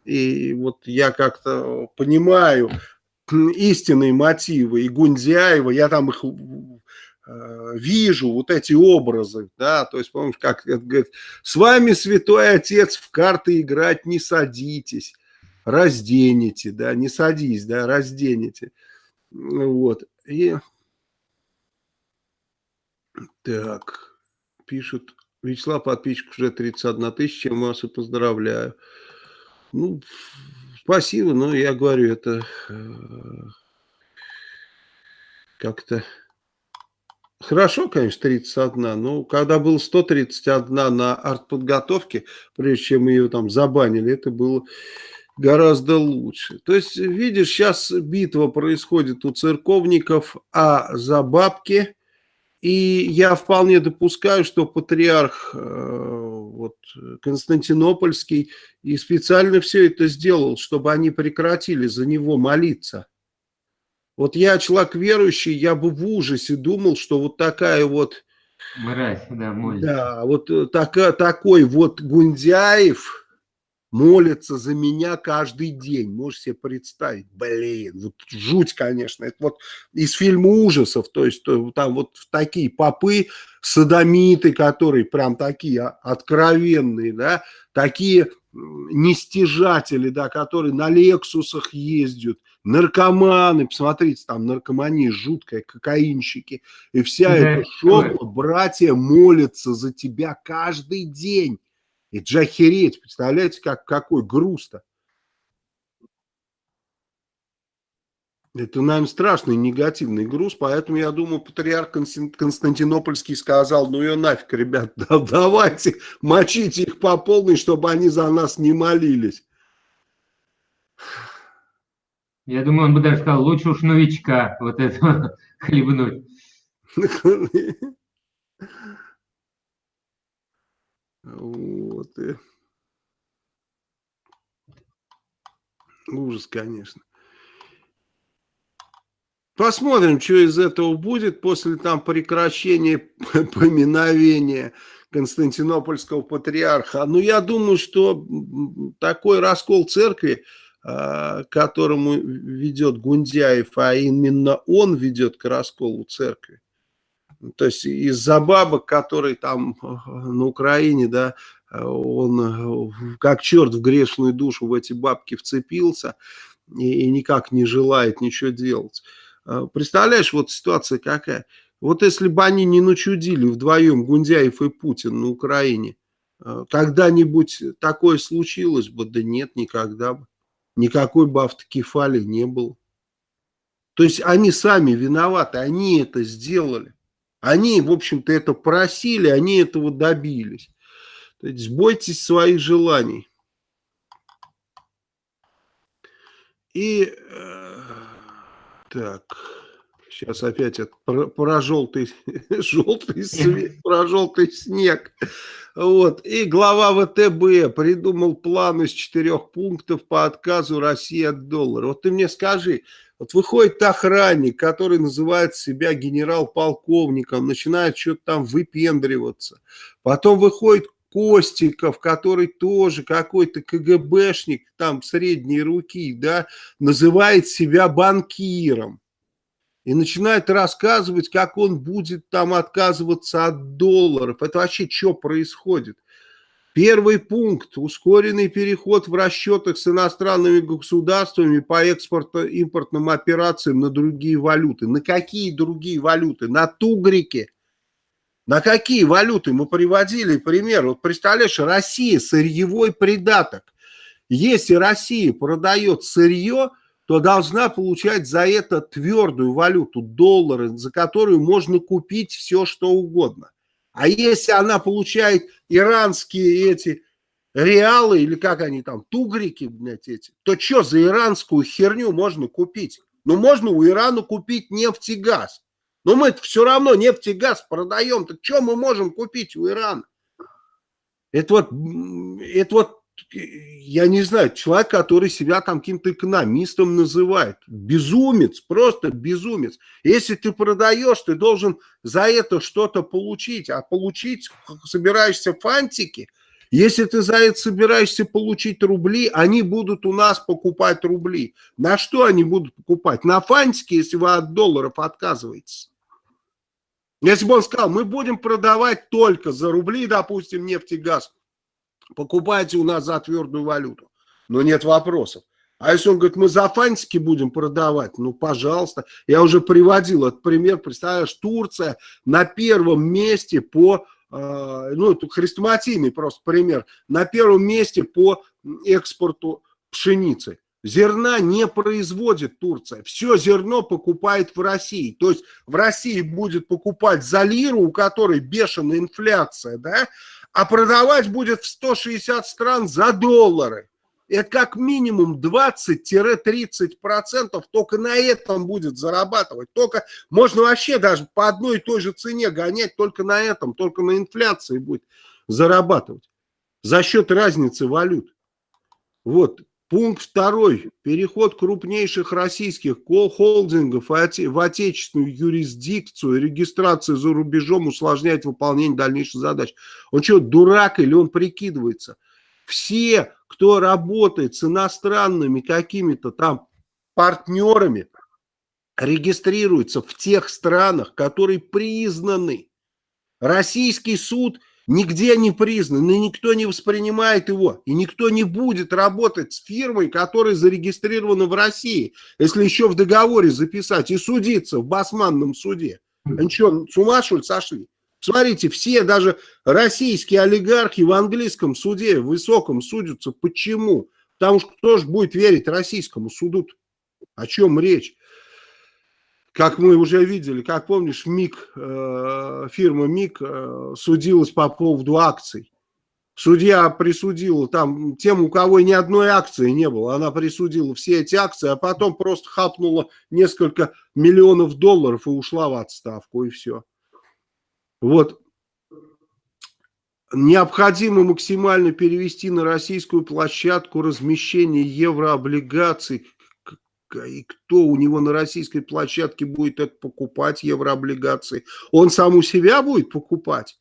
и вот я как-то понимаю истинные мотивы и Гундяева, я там их э, вижу, вот эти образы, да, то есть, помнишь, как это говорит, с вами, святой отец, в карты играть не садитесь, разденете, да, не садись, да, разденете, вот, и так, пишут, Вячеслав, подписчик уже 31 тысяча, чем вас и поздравляю. Ну, спасибо, но я говорю, это э, как-то хорошо, конечно, 31, но когда было 131 на артподготовке, прежде чем ее там забанили, это было гораздо лучше. То есть, видишь, сейчас битва происходит у церковников, а за бабки и я вполне допускаю, что патриарх э, вот, Константинопольский и специально все это сделал, чтобы они прекратили за него молиться. Вот я человек верующий, я бы в ужасе думал, что вот такая вот... Мразь, да, молится. Да, вот э, така, такой вот Гундяев молятся за меня каждый день. Можешь себе представить? Блин, вот жуть, конечно. Это вот из фильма ужасов, то есть там вот такие попы, садомиты, которые прям такие откровенные, да, такие нестяжатели, да, которые на Лексусах ездят, наркоманы, посмотрите, там наркомания жуткая, кокаинщики, и вся да, эта шоба, братья молятся за тебя каждый день. И джахереть, представляете, как, какой груз-то. Это, наверное, страшный негативный груз, поэтому, я думаю, патриарх Константинопольский сказал, ну ее нафиг, ребят, да, давайте мочите их по полной, чтобы они за нас не молились. Я думаю, он бы даже сказал, лучше уж новичка вот этого хлебнуть. Вот. И... Ужас, конечно. Посмотрим, что из этого будет после там прекращения поминовения Константинопольского патриарха. Ну, я думаю, что такой раскол церкви, а, которому ведет Гундяев, а именно он ведет к расколу церкви. То есть из-за бабок, которые там на Украине, да, он как черт в грешную душу в эти бабки вцепился и, и никак не желает ничего делать. Представляешь, вот ситуация какая. Вот если бы они не начудили вдвоем, Гундяев и Путин на Украине, когда-нибудь такое случилось бы? Да нет, никогда бы. Никакой бы автокефалии не было. То есть они сами виноваты, они это сделали. Они, в общем-то, это просили, они этого добились. То есть бойтесь своих желаний. И э, так, сейчас опять это про, про желтый, желтый свет, про желтый снег. Вот. И глава ВТБ придумал план из четырех пунктов по отказу России от доллара. Вот ты мне скажи, вот выходит охранник, который называет себя генерал-полковником, начинает что-то там выпендриваться. Потом выходит Костиков, который тоже какой-то КГБшник, там средней руки, да, называет себя банкиром. И начинает рассказывать, как он будет там отказываться от долларов. Это вообще что происходит? Первый пункт – ускоренный переход в расчетах с иностранными государствами по экспортно-импортным операциям на другие валюты. На какие другие валюты? На тугрике – на какие валюты мы приводили пример? Вот представляешь, Россия сырьевой придаток. Если Россия продает сырье, то должна получать за это твердую валюту, доллары, за которую можно купить все, что угодно. А если она получает иранские эти реалы, или как они там, тугрики, блядь, эти, то что за иранскую херню можно купить? Ну, можно у Ирана купить нефть и газ. Но мы все равно нефть и газ продаем. Так что мы можем купить у Ирана? Это вот, это вот, я не знаю, человек, который себя там каким-то экономистом называет. Безумец, просто безумец. Если ты продаешь, ты должен за это что-то получить. А получить собираешься фантики. Если ты за это собираешься получить рубли, они будут у нас покупать рубли. На что они будут покупать? На фантики, если вы от долларов отказываетесь. Если бы он сказал, мы будем продавать только за рубли, допустим, нефть и газ, покупайте у нас за твердую валюту. Но нет вопросов. А если он говорит, мы за фантики будем продавать, ну, пожалуйста. Я уже приводил этот пример, представляешь, Турция на первом месте по, э, ну, это хрестоматийный просто пример, на первом месте по экспорту пшеницы. Зерна не производит Турция. Все зерно покупает в России. То есть в России будет покупать за лиру, у которой бешеная инфляция, да, а продавать будет в 160 стран за доллары. Это как минимум 20-30% только на этом будет зарабатывать. Только можно вообще даже по одной и той же цене гонять только на этом, только на инфляции будет зарабатывать за счет разницы валют. Вот, Пункт второй. Переход крупнейших российских холдингов в отечественную юрисдикцию, регистрация за рубежом усложняет выполнение дальнейших задач. Он что, дурак или он прикидывается? Все, кто работает с иностранными какими-то там партнерами, регистрируются в тех странах, которые признаны. Российский суд – нигде не признан, и никто не воспринимает его, и никто не будет работать с фирмой, которая зарегистрирована в России, если еще в договоре записать и судиться в басманном суде. Они что, с ума что ли сошли? Смотрите, все даже российские олигархи в английском суде высоком судятся. Почему? Потому что кто же будет верить российскому суду? -то? О чем речь? Как мы уже видели, как помнишь, МИК, э, фирма МИК э, судилась по поводу акций. Судья присудила там тем, у кого ни одной акции не было, она присудила все эти акции, а потом просто хапнула несколько миллионов долларов и ушла в отставку, и все. Вот. Необходимо максимально перевести на российскую площадку размещение еврооблигаций и кто у него на российской площадке будет это покупать, еврооблигации? Он сам у себя будет покупать?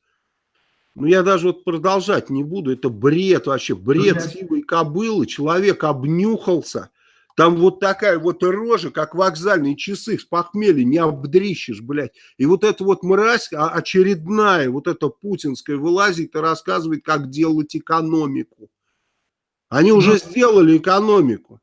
Ну, я даже вот продолжать не буду. Это бред вообще, бред ну, сивой кобылы. Человек обнюхался. Там вот такая вот рожа, как вокзальные часы с похмелья, не обдрищешь, блядь. И вот эта вот мразь а, очередная, вот эта путинская, вылазит и рассказывает, как делать экономику. Они уже ну, сделали экономику.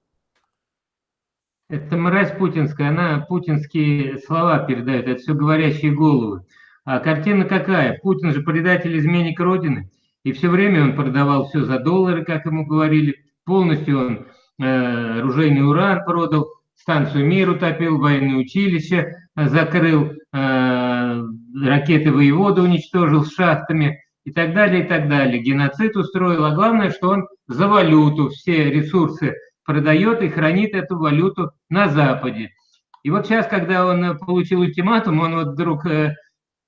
Это мразь путинская, она путинские слова передает, это все говорящие головы. А картина какая? Путин же предатель, изменник Родины. И все время он продавал все за доллары, как ему говорили. Полностью он э, оружейный уран продал, станцию «Мир» утопил, военное училище э, закрыл, э, ракеты воевода уничтожил с шахтами и так далее, и так далее. Геноцид устроил, а главное, что он за валюту все ресурсы продает и хранит эту валюту на Западе. И вот сейчас, когда он э, получил ультиматум, он вот вдруг э,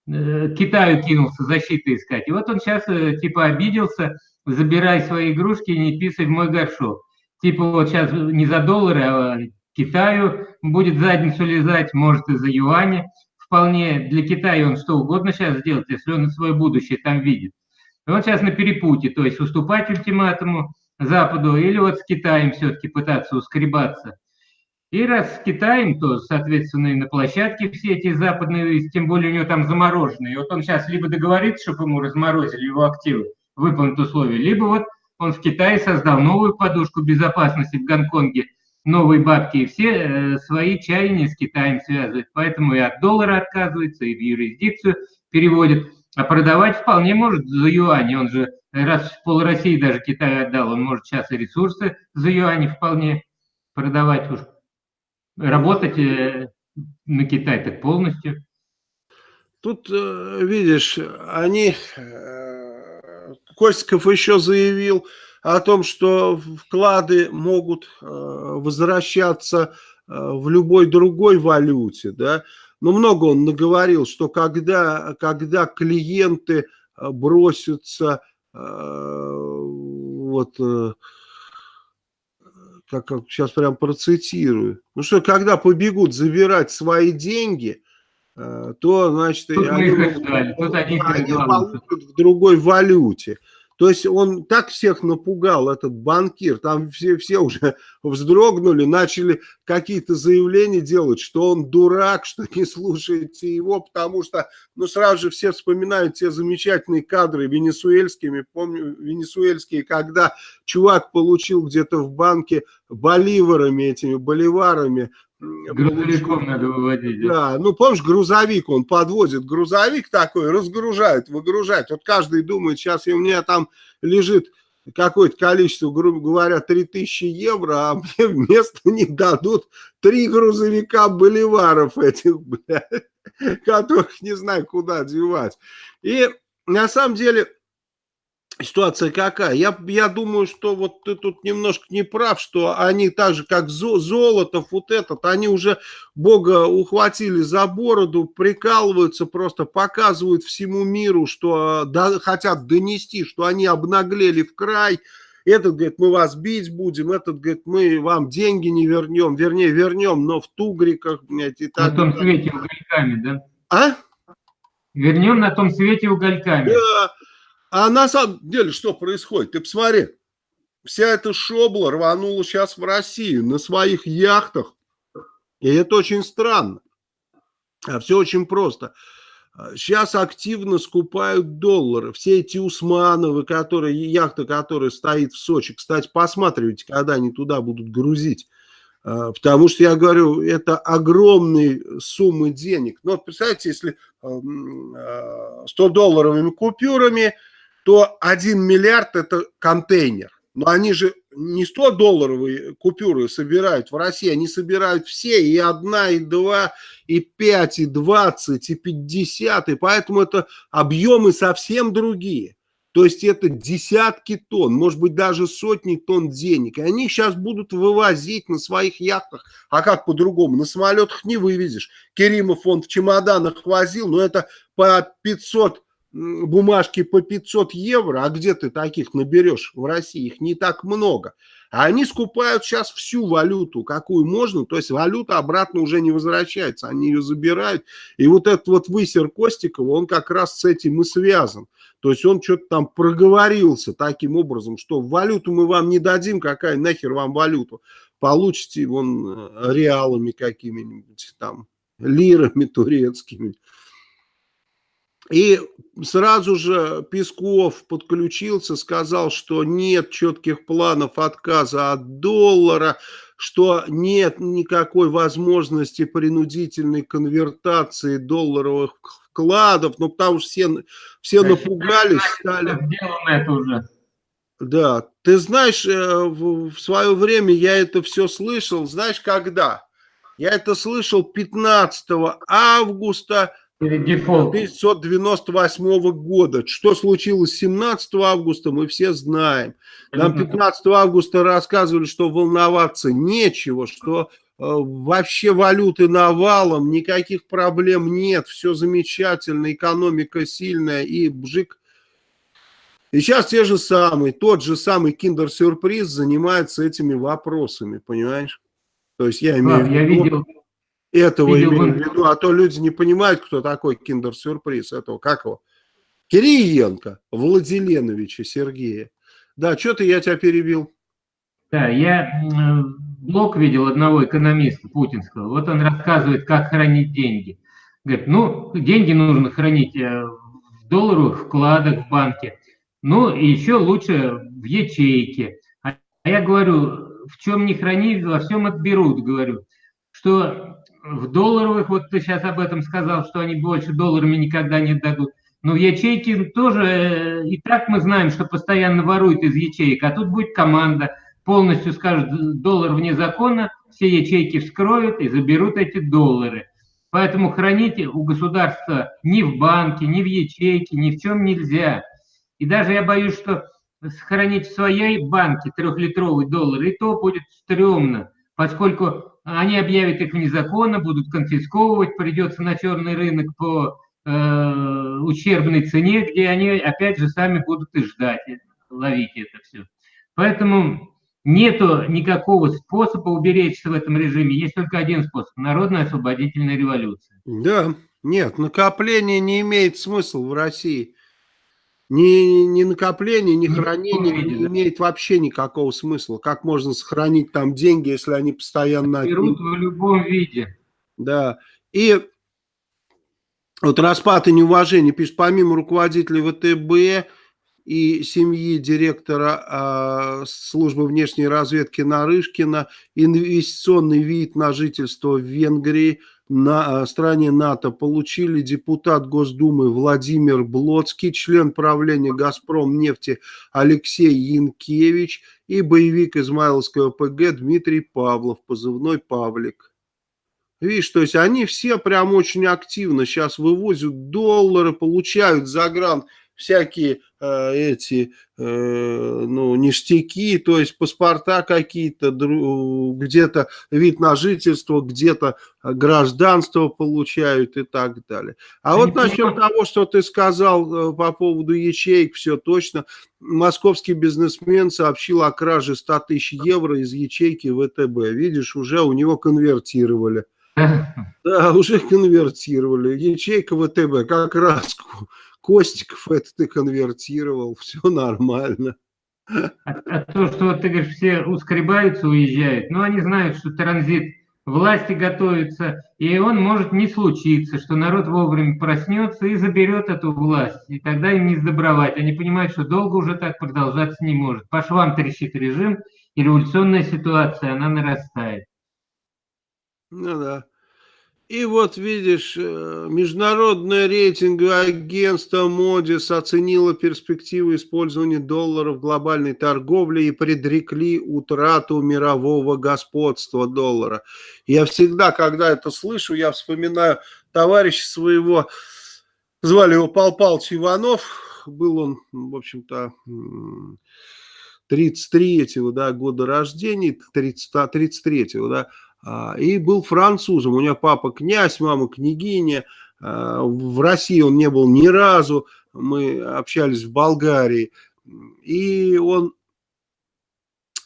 э, Китаю кинулся защиты искать. И вот он сейчас э, типа обиделся, забирай свои игрушки и не писай в мой горшок. Типа вот сейчас не за доллары, а Китаю будет задницу лизать, может и за юани. Вполне для Китая он что угодно сейчас сделает, если он свое будущее там видит. И он сейчас на перепуте, то есть уступать ультиматуму, Западу, или вот с Китаем все-таки пытаться ускребаться. И раз с Китаем, то, соответственно, и на площадке все эти западные, тем более у него там замороженные. И вот он сейчас либо договорится, чтобы ему разморозили его активы, выполнить условия, либо вот он в Китае создал новую подушку безопасности в Гонконге, новые бабки, и все э, свои чаяния с Китаем связывают. Поэтому и от доллара отказывается, и в юрисдикцию переводит. А продавать вполне может за юани, он же раз пол России даже Китаю отдал, он может сейчас и ресурсы за юани вполне продавать уж. Работать э, на Китай так полностью. Тут, э, видишь, они... Э, Костиков еще заявил о том, что вклады могут возвращаться в любой другой валюте, да, но много он наговорил, что когда, когда клиенты бросятся вот, э, как, как сейчас прям процитирую, ну что, когда побегут забирать свои деньги, э, то, значит, Тут они, они, они получат в другой валюте. То есть он так всех напугал, этот банкир, там все, все уже вздрогнули, начали какие-то заявления делать, что он дурак, что не слушаете его, потому что, ну, сразу же все вспоминают те замечательные кадры венесуэльскими, помню, венесуэльские, когда чувак получил где-то в банке боливарами, этими боливарами, Грузовиком надо выводить. Да, ну помнишь, грузовик, он подвозит грузовик такой, разгружает, выгружает. Вот каждый думает, сейчас у меня там лежит какое-то количество, грубо говоря, 3000 евро, а мне вместо них дадут три грузовика боливаров этих, блядь, которых не знаю, куда девать. И на самом деле Ситуация какая? Я, я думаю, что вот ты тут немножко не прав, что они так же, как Золотов, вот этот, они уже Бога ухватили за бороду, прикалываются, просто показывают всему миру, что да, хотят донести, что они обнаглели в край. Этот говорит, мы вас бить будем, этот говорит, мы вам деньги не вернем, вернее, вернем, но в тугриках, блядь, и так. На том свете угольками, да? А? Вернем на том свете угольками. Да. А на самом деле что происходит? Ты посмотри, вся эта шобла рванула сейчас в Россию на своих яхтах. И это очень странно. А все очень просто. Сейчас активно скупают доллары. Все эти Усмановы, которые, яхта, которая стоит в Сочи. Кстати, посматривайте, когда они туда будут грузить. А, потому что, я говорю, это огромные суммы денег. Но вот представьте, если 100 долларовыми купюрами то 1 миллиард это контейнер. Но они же не 100 долларовые купюры собирают в России, они собирают все, и одна, и два, и пять, и двадцать, и пятьдесят, и поэтому это объемы совсем другие. То есть это десятки тонн, может быть даже сотни тонн денег. И они сейчас будут вывозить на своих яхтах. А как по-другому? На самолетах не вывезешь. Керимов он в чемоданах возил, но это по 500 бумажки по 500 евро, а где ты таких наберешь в России? Их не так много. А они скупают сейчас всю валюту, какую можно, то есть валюта обратно уже не возвращается, они ее забирают. И вот этот вот высер Костикова, он как раз с этим и связан. То есть он что-то там проговорился таким образом, что валюту мы вам не дадим, какая нахер вам валюту. Получите вон э, реалами какими-нибудь там, лирами турецкими. И сразу же Песков подключился, сказал, что нет четких планов отказа от доллара, что нет никакой возможности принудительной конвертации долларовых вкладов, ну потому что все, все напугались, стали... это уже. Да, ты знаешь, э, в свое время я это все слышал, знаешь, когда? Я это слышал 15 августа 1998 года. Что случилось 17 августа, мы все знаем. Нам 15 августа рассказывали, что волноваться нечего, что э, вообще валюты навалом, никаких проблем нет, все замечательно, экономика сильная и бжик. И сейчас те же самые, тот же самый киндер-сюрприз занимается этими вопросами, понимаешь? То есть я имею а, в виду... Я видел этого Видел имею в виду, а то люди не понимают, кто такой киндер-сюрприз этого, как его? Кириенко Владиленовича Сергея. Да, что ты, я тебя перебил. Да, я блог видел одного экономиста путинского. Вот он рассказывает, как хранить деньги. Говорит, ну, деньги нужно хранить э, в долларовых вкладах в банке. Ну, и еще лучше в ячейке. А я говорю, в чем не храни, во всем отберут, говорю. Что в долларовых, вот ты сейчас об этом сказал, что они больше долларами никогда не дадут. Но в ячейке тоже, э, и так мы знаем, что постоянно воруют из ячеек, а тут будет команда, полностью скажет, доллар вне закона, все ячейки вскроют и заберут эти доллары. Поэтому храните у государства ни в банке, ни в ячейке, ни в чем нельзя. И даже я боюсь, что сохранить в своей банке трехлитровый доллар, и то будет стрёмно, поскольку они объявят их незаконно, будут конфисковывать, придется на черный рынок по э, ущербной цене, где они опять же сами будут и ждать, ловить это все. Поэтому нету никакого способа уберечься в этом режиме. Есть только один способ – народная освободительная революция. Да, нет, накопление не имеет смысла в России. Ни, ни накопление, ни хранение не имеет вообще никакого смысла. Как можно сохранить там деньги, если они постоянно... Берут в любом виде. Да. И вот распад и неуважение, пишет, помимо руководителей ВТБ и семьи директора э, службы внешней разведки Нарышкина, инвестиционный вид на жительство в Венгрии – на э, стране НАТО получили депутат Госдумы Владимир Блоцкий, член правления «Газпром» нефти Алексей Янкевич и боевик Измайловского ПГ Дмитрий Павлов, позывной «Павлик». Видишь, то есть они все прям очень активно сейчас вывозят доллары, получают загран всякие э, эти э, ну, ништяки, то есть паспорта какие-то, где-то вид на жительство, где-то гражданство получают и так далее. А вот насчет того, что ты сказал э, по поводу ячеек, все точно. Московский бизнесмен сообщил о краже 100 тысяч евро из ячейки ВТБ. Видишь, уже у него конвертировали. Да, уже конвертировали. Ячейка ВТБ, как раз Костиков это ты конвертировал, все нормально. А, а то, что ты говоришь, все ускребаются, уезжают, но они знают, что транзит власти готовится, и он может не случиться, что народ вовремя проснется и заберет эту власть, и тогда им не сдобровать. Они понимают, что долго уже так продолжаться не может. По швам трещит режим, и революционная ситуация, она нарастает. Ну да. И вот видишь, э, международное рейтинговое агентство Модис оценило перспективы использования доллара в глобальной торговле и предрекли утрату мирового господства доллара. Я всегда, когда это слышу, я вспоминаю товарища своего, звали его Пал Палыч Иванов, был он, в общем-то, 33-го да, года рождения, 33-го, да, и был французом. У него папа князь, мама княгиня. А, в России он не был ни разу. Мы общались в Болгарии. И он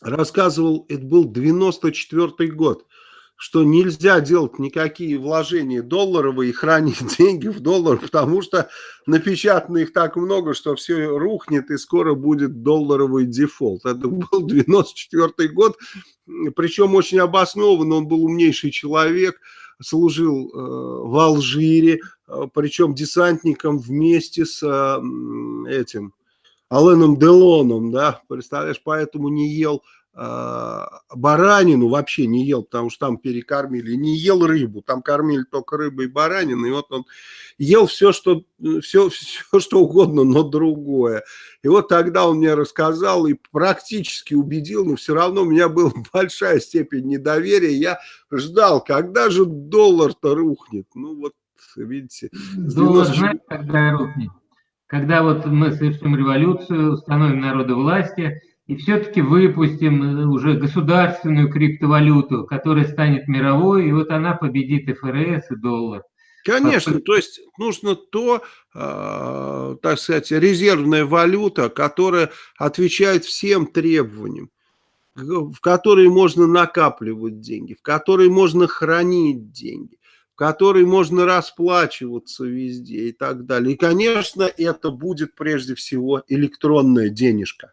рассказывал, это был 94 год что нельзя делать никакие вложения долларовые и хранить деньги в доллар, потому что напечатано их так много, что все рухнет и скоро будет долларовый дефолт. Это был 94 год, причем очень обоснованно, он был умнейший человек, служил э, в Алжире, э, причем десантником вместе с э, этим Аленом Делоном, да, представляешь, поэтому не ел баранину вообще не ел, потому что там перекормили, не ел рыбу, там кормили только рыбой и бараниной, и вот он ел все что, все, все, что угодно, но другое. И вот тогда он мне рассказал и практически убедил, но все равно у меня была большая степень недоверия, я ждал, когда же доллар-то рухнет, ну вот, видите. Доллар, 90... знаете, когда рухнет? Когда вот мы совершим революцию, установим народу власти, и все-таки выпустим э, уже государственную криптовалюту, которая станет мировой, и вот она победит ФРС и доллар. Конечно, то есть нужно то, э, так сказать, резервная валюта, которая отвечает всем требованиям, в которой можно накапливать деньги, в которой можно хранить деньги, в которой можно расплачиваться везде и так далее. И, конечно, это будет прежде всего электронная денежка.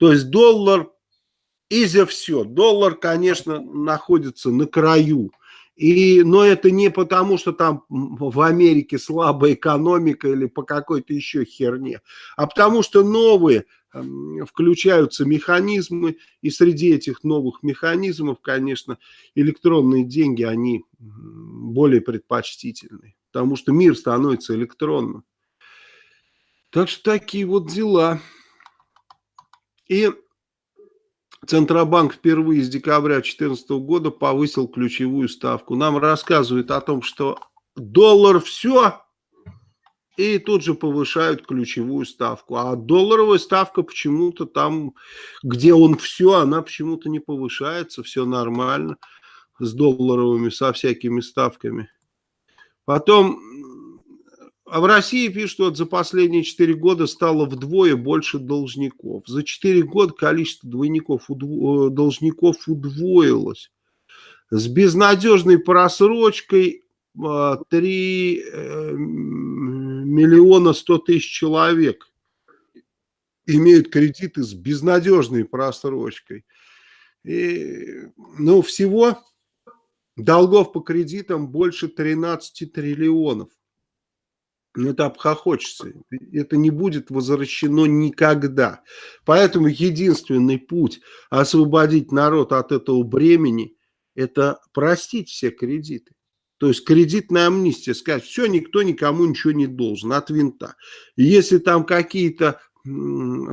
То есть доллар и за все. Доллар, конечно, находится на краю. И, но это не потому, что там в Америке слабая экономика или по какой-то еще херне, а потому что новые эм, включаются механизмы, и среди этих новых механизмов, конечно, электронные деньги, они более предпочтительны, потому что мир становится электронным. Так что такие вот дела. И Центробанк впервые с декабря 2014 года повысил ключевую ставку. Нам рассказывают о том, что доллар все, и тут же повышают ключевую ставку. А долларовая ставка почему-то там, где он все, она почему-то не повышается, все нормально с долларовыми, со всякими ставками. Потом а в России пишут, что за последние 4 года стало вдвое больше должников. За 4 года количество двойников, удво, должников удвоилось. С безнадежной просрочкой 3 а, э, миллиона 100 тысяч человек имеют кредиты с безнадежной просрочкой. И, ну, всего долгов по кредитам больше 13 триллионов. Ну, это обхохочется. Это не будет возвращено никогда. Поэтому единственный путь освободить народ от этого бремени – это простить все кредиты. То есть кредитная амнистия, сказать, все, никто никому ничего не должен, от винта. И если там какие-то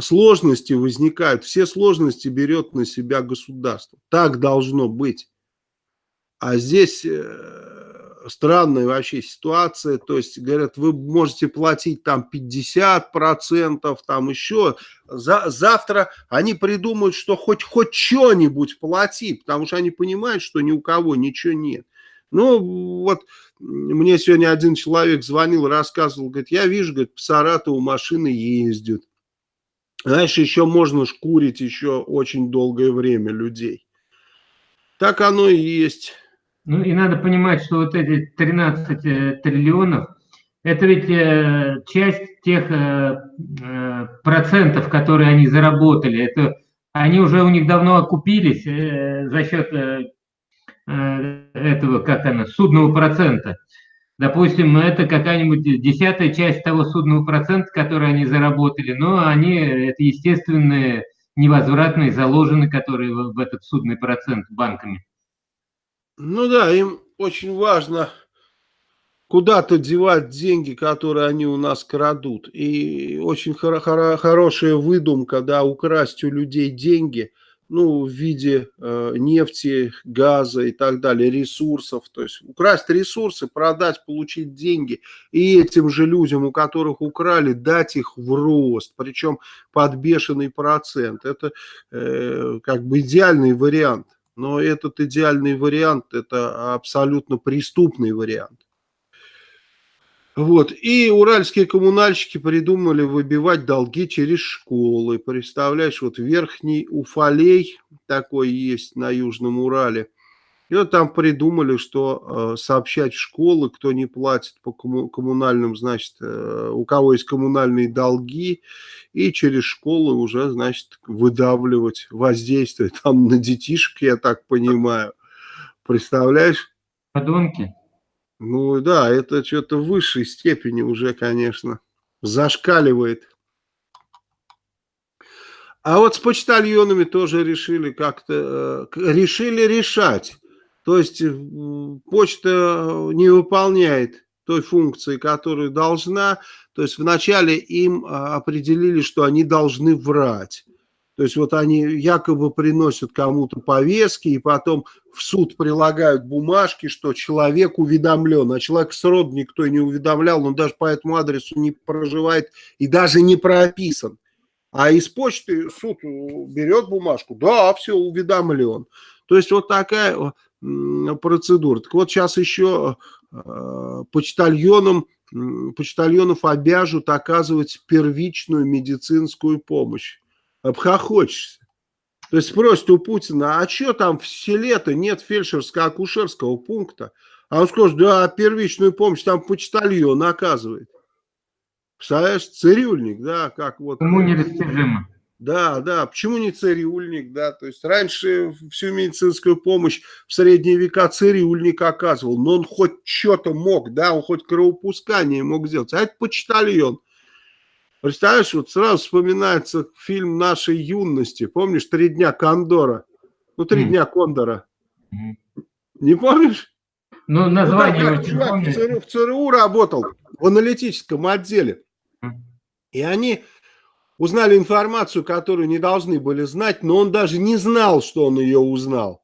сложности возникают, все сложности берет на себя государство. Так должно быть. А здесь э, странная вообще ситуация, то есть, говорят, вы можете платить там 50%, там еще, За, завтра они придумают, что хоть, хоть что-нибудь плати, потому что они понимают, что ни у кого ничего нет. Ну, вот мне сегодня один человек звонил, рассказывал, говорит, я вижу, говорит, по Саратову машины ездят. Знаешь, еще можно шкурить еще очень долгое время людей. Так оно и есть. Ну и надо понимать, что вот эти 13 э, триллионов, это ведь э, часть тех э, процентов, которые они заработали. Это они уже у них давно окупились за счет этого, как она, судного процента. Допустим, это какая-нибудь десятая часть того судного процента, который они заработали, но они, это естественные, невозвратные, заложены, которые в, этот судный процент банками. Ну да, им очень важно куда-то девать деньги, которые они у нас крадут. И очень хоро хоро хорошая выдумка, да, украсть у людей деньги, ну, в виде э, нефти, газа и так далее, ресурсов. То есть украсть ресурсы, продать, получить деньги. И этим же людям, у которых украли, дать их в рост. Причем под бешеный процент. Это э, как бы идеальный вариант. Но этот идеальный вариант, это абсолютно преступный вариант. Вот. И уральские коммунальщики придумали выбивать долги через школы. Представляешь, вот Верхний Уфалей такой есть на Южном Урале. И вот там придумали, что э, сообщать в школы, кто не платит по комму коммунальным, значит, э, у кого есть коммунальные долги, и через школы уже, значит, выдавливать воздействие там на детишек, я так понимаю. Представляешь? Подонки. Ну да, это что-то в высшей степени уже, конечно, зашкаливает. А вот с почтальонами тоже решили как-то, э, решили решать. То есть э, почта не выполняет той функции, которую должна. То есть вначале им а, определили, что они должны врать. То есть вот они якобы приносят кому-то повестки и потом в суд прилагают бумажки, что человек уведомлен, а человек срод никто не уведомлял, он даже по этому адресу не проживает и даже не прописан. А из почты суд берет бумажку, да, все, уведомлен. То есть вот такая процедура. Так вот сейчас еще э, почтальонам, почтальонов обяжут оказывать первичную медицинскую помощь обхохочешься. То есть спросит у Путина, а что там в селе-то нет фельдшерско-акушерского пункта? А он скажет, да, первичную помощь там почтальон оказывает. Представляешь, цирюльник, да, как вот. Кому нерастяжимо. Да, да, почему не цирюльник, да, то есть раньше всю медицинскую помощь в средние века цирюльник оказывал, но он хоть что-то мог, да, он хоть кровопускание мог сделать, а это почтальон. Представляешь, вот сразу вспоминается фильм нашей юности. Помнишь, «Три дня Кондора»? Ну, «Три mm. дня Кондора». Mm. Не помнишь? Ну, название ну, чувак, в, ЦРУ, в ЦРУ работал, в аналитическом отделе. Mm. И они узнали информацию, которую не должны были знать, но он даже не знал, что он ее узнал.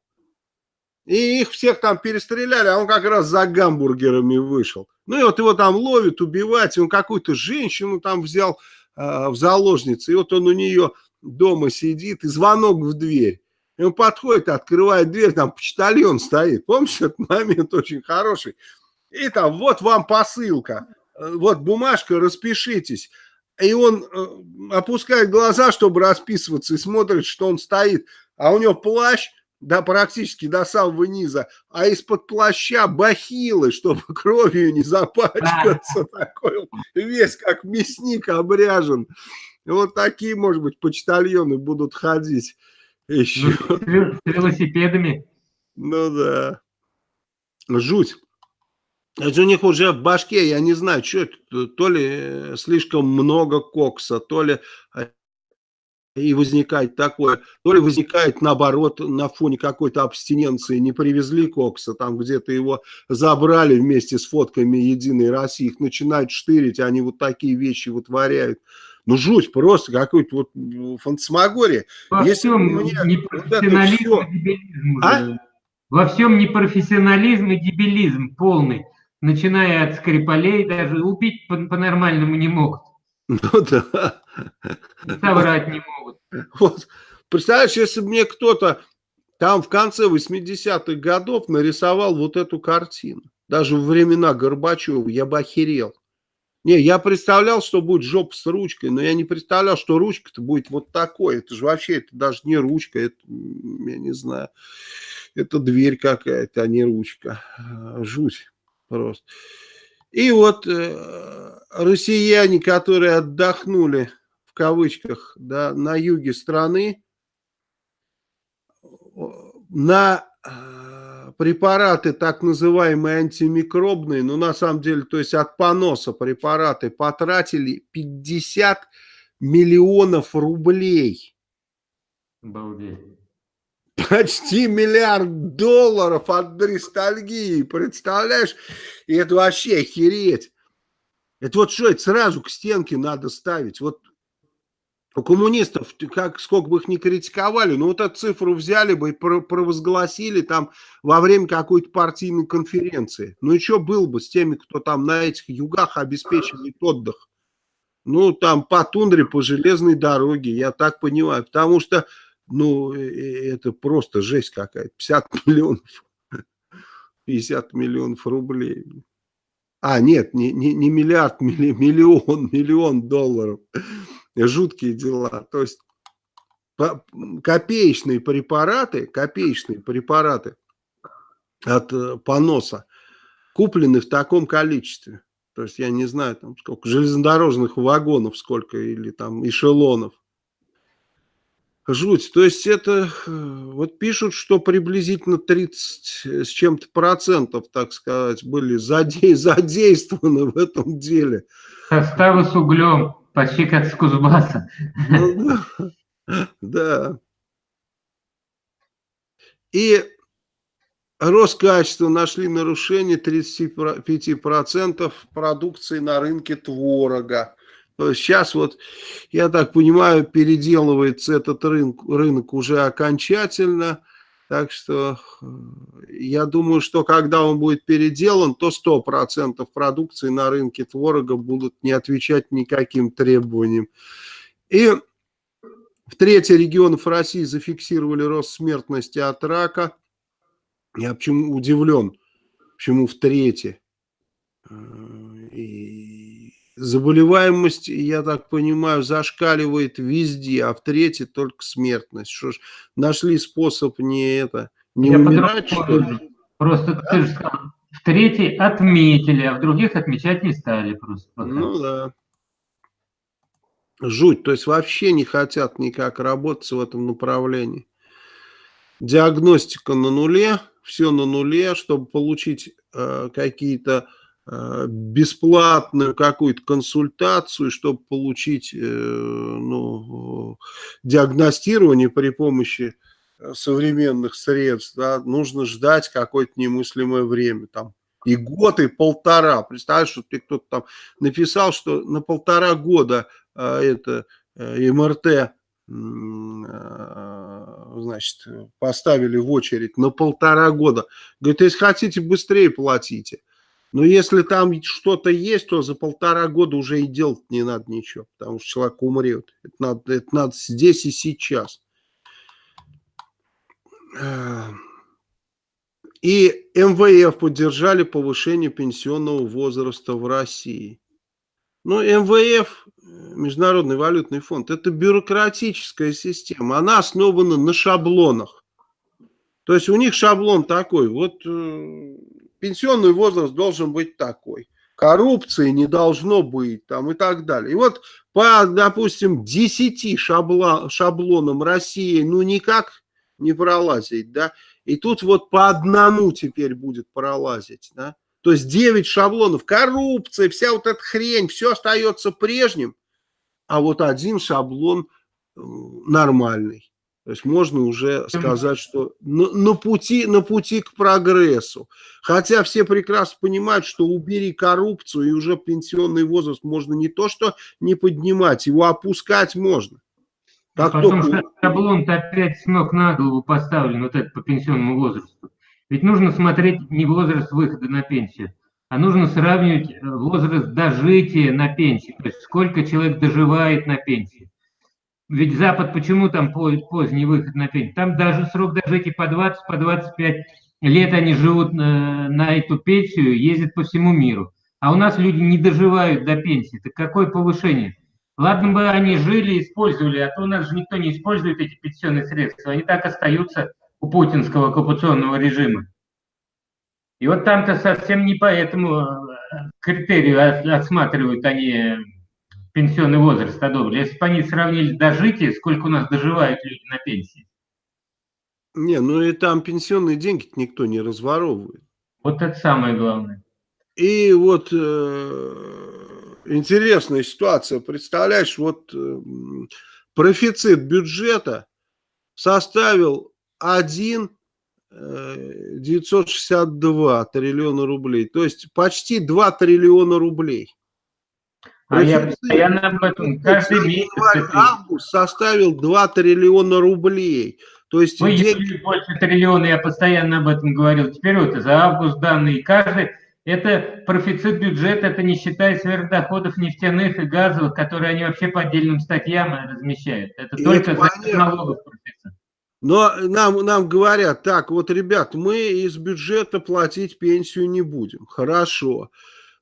И их всех там перестреляли, а он как раз за гамбургерами вышел. Ну и вот его там ловят, убивать, он какую-то женщину там взял э, в заложницы, и вот он у нее дома сидит, и звонок в дверь. И он подходит, открывает дверь, там почтальон стоит. Помнишь, этот момент очень хороший? И там, вот вам посылка, вот бумажка, распишитесь. И он э, опускает глаза, чтобы расписываться, и смотрит, что он стоит. А у него плащ, да, практически до самого низа, а из-под плаща бахилы, чтобы кровью не запачкаться, такой весь как мясник обряжен. Вот такие, может быть, почтальоны будут ходить еще. С велосипедами. Ну да. Жуть. Это у них уже в башке, я не знаю, что это, то ли слишком много кокса, то ли и возникает такое, то ли возникает наоборот на фоне какой-то абстиненции, не привезли кокса, там где-то его забрали вместе с фотками Единой России, их начинают штырить, они вот такие вещи вытворяют. Ну, жуть просто, какой-то вот фантасмагория. Во Если всем мне непрофессионализм вот дебилизм. А? Во всем непрофессионализм и дебилизм полный. Начиная от Скрипалей, даже убить по-нормальному не могут. Ну да. Соврать не могут. Вот. Представляешь, если бы мне кто-то там в конце 80-х годов нарисовал вот эту картину, даже в времена Горбачева, я бы охерел. Не, я представлял, что будет жопа с ручкой, но я не представлял, что ручка-то будет вот такой. Это же вообще, это даже не ручка, это, я не знаю, это дверь какая-то, а не ручка. Жуть просто. И вот э, россияне, которые отдохнули, в кавычках, да, на юге страны, на э, препараты так называемые антимикробные, ну на самом деле, то есть от поноса препараты потратили 50 миллионов рублей. Обалдеть. Почти миллиард долларов от ностальгии, представляешь? И это вообще охереть. Это вот что, это сразу к стенке надо ставить. Вот у коммунистов, как сколько бы их ни критиковали, ну вот эту цифру взяли бы и провозгласили там во время какой-то партийной конференции. Ну и что было бы с теми, кто там на этих югах обеспечивает отдых? Ну там по тундре, по железной дороге, я так понимаю. Потому что, ну э, э, это просто жесть какая-то. 50 миллионов, 50 миллионов рублей. А, нет, не, не, не миллиард, миллион, миллион долларов жуткие дела. То есть копеечные препараты, копеечные препараты от э, поноса куплены в таком количестве. То есть я не знаю, там сколько железнодорожных вагонов, сколько или там эшелонов. Жуть. То есть это, э, вот пишут, что приблизительно 30 с чем-то процентов, так сказать, были задействованы в этом деле. Составы с углем. Почти как с Кузбасса. Ну, да. И Роскачество нашли нарушение 35% продукции на рынке творога. Сейчас вот, я так понимаю, переделывается этот рынок, рынок уже окончательно. Так что э, я думаю, что когда он будет переделан, то 100% продукции на рынке творога будут не отвечать никаким требованиям. И в трети регионов России зафиксировали рост смертности от рака. Я почему удивлен, почему в трети. Заболеваемость, я так понимаю, зашкаливает везде, а в третьей только смертность. Что ж, нашли способ не это, не я умирать, что ли? Просто да? ты же сказал, в третьей отметили, а в других отмечать не стали просто. Ну да. Жуть, то есть вообще не хотят никак работать в этом направлении. Диагностика на нуле, все на нуле, чтобы получить э, какие-то бесплатную какую-то консультацию, чтобы получить э, ну, диагностирование при помощи э, современных средств, да, нужно ждать какое-то немыслимое время, там, и год, и полтора. Представляешь, что ты кто-то там написал, что на полтора года это МРТ значит, поставили в очередь на полтора года. Говорит, если хотите, быстрее платите. Но если там что-то есть, то за полтора года уже и делать не надо ничего, потому что человек умрет. Это надо, это надо здесь и сейчас. И МВФ поддержали повышение пенсионного возраста в России. Но МВФ, Международный валютный фонд, это бюрократическая система. Она основана на шаблонах. То есть у них шаблон такой. Вот э, пенсионный возраст должен быть такой. Коррупции не должно быть там и так далее. И вот по, допустим, 10 шабла, шаблонам России ну никак не пролазить, да. И тут вот по одному теперь будет пролазить, да. То есть 9 шаблонов, коррупция, вся вот эта хрень, все остается прежним, а вот один шаблон э, нормальный. То есть можно уже сказать, что на, на, пути, на пути к прогрессу. Хотя все прекрасно понимают, что убери коррупцию, и уже пенсионный возраст можно не то что не поднимать, его опускать можно. Как Потому только... что шаблон-то опять с ног на голову поставлен, вот этот по пенсионному возрасту. Ведь нужно смотреть не возраст выхода на пенсию, а нужно сравнивать э, возраст дожития на пенсии, то есть сколько человек доживает на пенсии. Ведь Запад, почему там поздний выход на пенсию? Там даже срок дожития по 20, по 25 лет они живут на, на эту пенсию, ездят по всему миру. А у нас люди не доживают до пенсии. Так какое повышение? Ладно бы они жили, использовали, а то у нас же никто не использует эти пенсионные средства. Они так остаются у путинского оккупационного режима. И вот там-то совсем не по этому э, критерию отсматривают они пенсионный возраст одобрили. Если бы они сравнили дожитие, сколько у нас доживают люди на пенсии. Не, ну и там пенсионные деньги никто не разворовывает. Вот это самое главное. И вот э, интересная ситуация. Представляешь, вот э, профицит бюджета составил 1 962 э, триллиона рублей. То есть почти 2 триллиона рублей. А я постоянно об этом каждый месяц. Август составил 2 триллиона рублей. То есть Мы деньги... больше триллиона, я постоянно об этом говорил. Теперь вот за август данные. Каждый, это профицит бюджета, это не считая сверхдоходов нефтяных и газовых, которые они вообще по отдельным статьям размещают. Это и только это за налогов профицит. Но нам, нам говорят, так, вот, ребят, мы из бюджета платить пенсию не будем. Хорошо.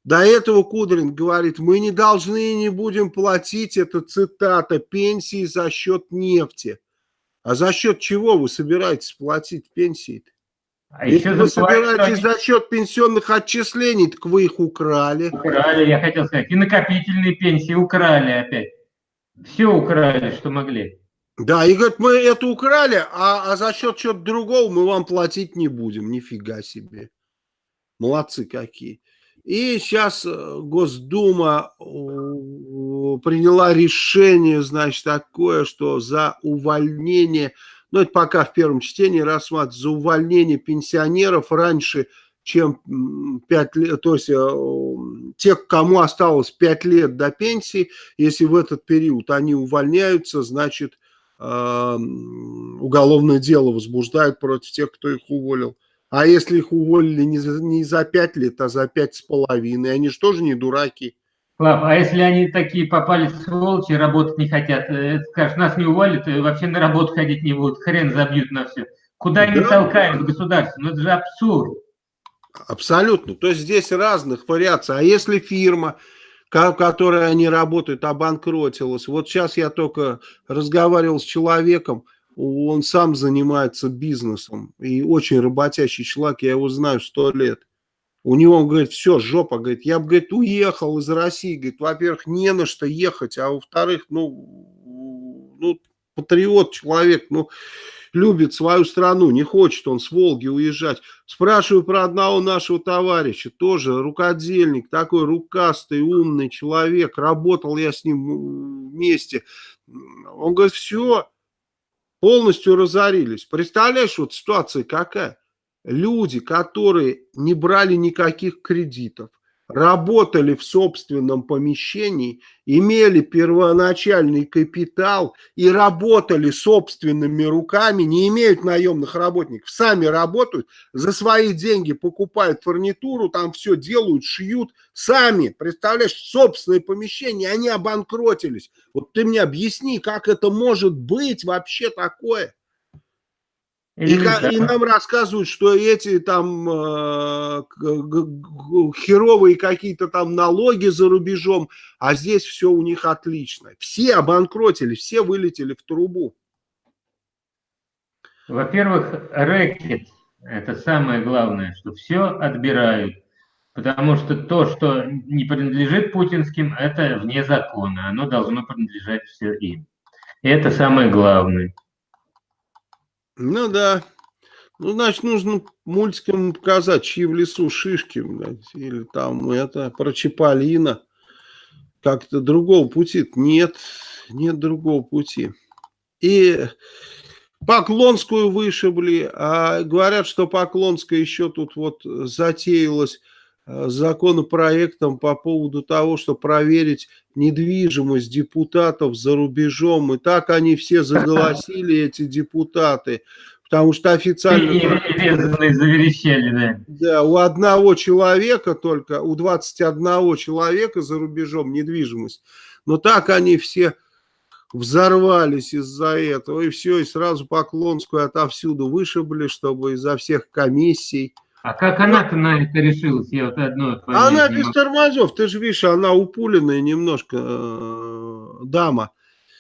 До этого Кудрин говорит, мы не должны и не будем платить, это цитата, пенсии за счет нефти. А за счет чего вы собираетесь платить пенсии? -то? А Если вы собираетесь они... за счет пенсионных отчислений, так вы их украли. Украли, я хотел сказать. И накопительные пенсии украли опять. Все украли, что могли. Да, и говорят, мы это украли, а, а за счет чего-то другого мы вам платить не будем. Нифига себе. Молодцы какие. И сейчас э, Госдума приняла решение, значит, такое, что за увольнение, ну это пока в первом чтении рассматривается, за увольнение пенсионеров раньше, чем 5 лет, то есть э, тех, кому осталось 5 лет до пенсии, если в этот период они увольняются, значит, э, уголовное дело возбуждают против тех, кто их уволил. А если их уволили не за, не за 5 лет, а за пять с половиной, они же тоже не дураки. Слав, а если они такие попали сволочи, работать не хотят, э, скажешь, нас не уволят, э, вообще на работу ходить не будут, хрен забьют на все. Куда они да. толкают государство? Ну это же абсурд. Абсолютно. То есть здесь разных вариаций. А если фирма, в которой они работают, обанкротилась, вот сейчас я только разговаривал с человеком, он сам занимается бизнесом и очень работящий человек, я его знаю сто лет. У него, он говорит, все, жопа, говорит, я бы, говорит, уехал из России, говорит, во-первых, не на что ехать, а во-вторых, ну, ну, патриот человек, ну, любит свою страну, не хочет он с Волги уезжать. Спрашиваю про одного нашего товарища, тоже рукодельник, такой рукастый, умный человек, работал я с ним вместе. Он говорит, все, полностью разорились. Представляешь, вот ситуация какая? Люди, которые не брали никаких кредитов, работали в собственном помещении, имели первоначальный капитал и работали собственными руками, не имеют наемных работников, сами работают, за свои деньги покупают фурнитуру, там все делают, шьют, сами, представляешь, собственное помещение, они обанкротились. Вот ты мне объясни, как это может быть вообще такое? И, и нам рассказывают, что эти там э, херовые какие-то там налоги за рубежом, а здесь все у них отлично. Все обанкротили, все вылетели в трубу. Во-первых, рэкет – это самое главное, что все отбирают. Потому что то, что не принадлежит путинским, это вне закона. Оно должно принадлежать все им. И это самое главное. Ну да. Ну, значит, нужно мультикам показать, чьи в лесу шишки, блядь, или там это, про Чаполина. Как-то другого пути нет, нет другого пути. И Поклонскую вышибли, а говорят, что Поклонская еще тут вот затеялась э, законопроектом по поводу того, что проверить недвижимость депутатов за рубежом. И так они все заголосили, эти депутаты, потому что официально... Заверещали, да. Да, у одного человека только, у 21 человека за рубежом недвижимость. Но так они все взорвались из-за этого, и все, и сразу Поклонскую отовсюду вышибли, чтобы изо всех комиссий а как она-то на это решилась? Я вот одно Она без могу. тормозов, ты же видишь, она упуленная немножко э, дама.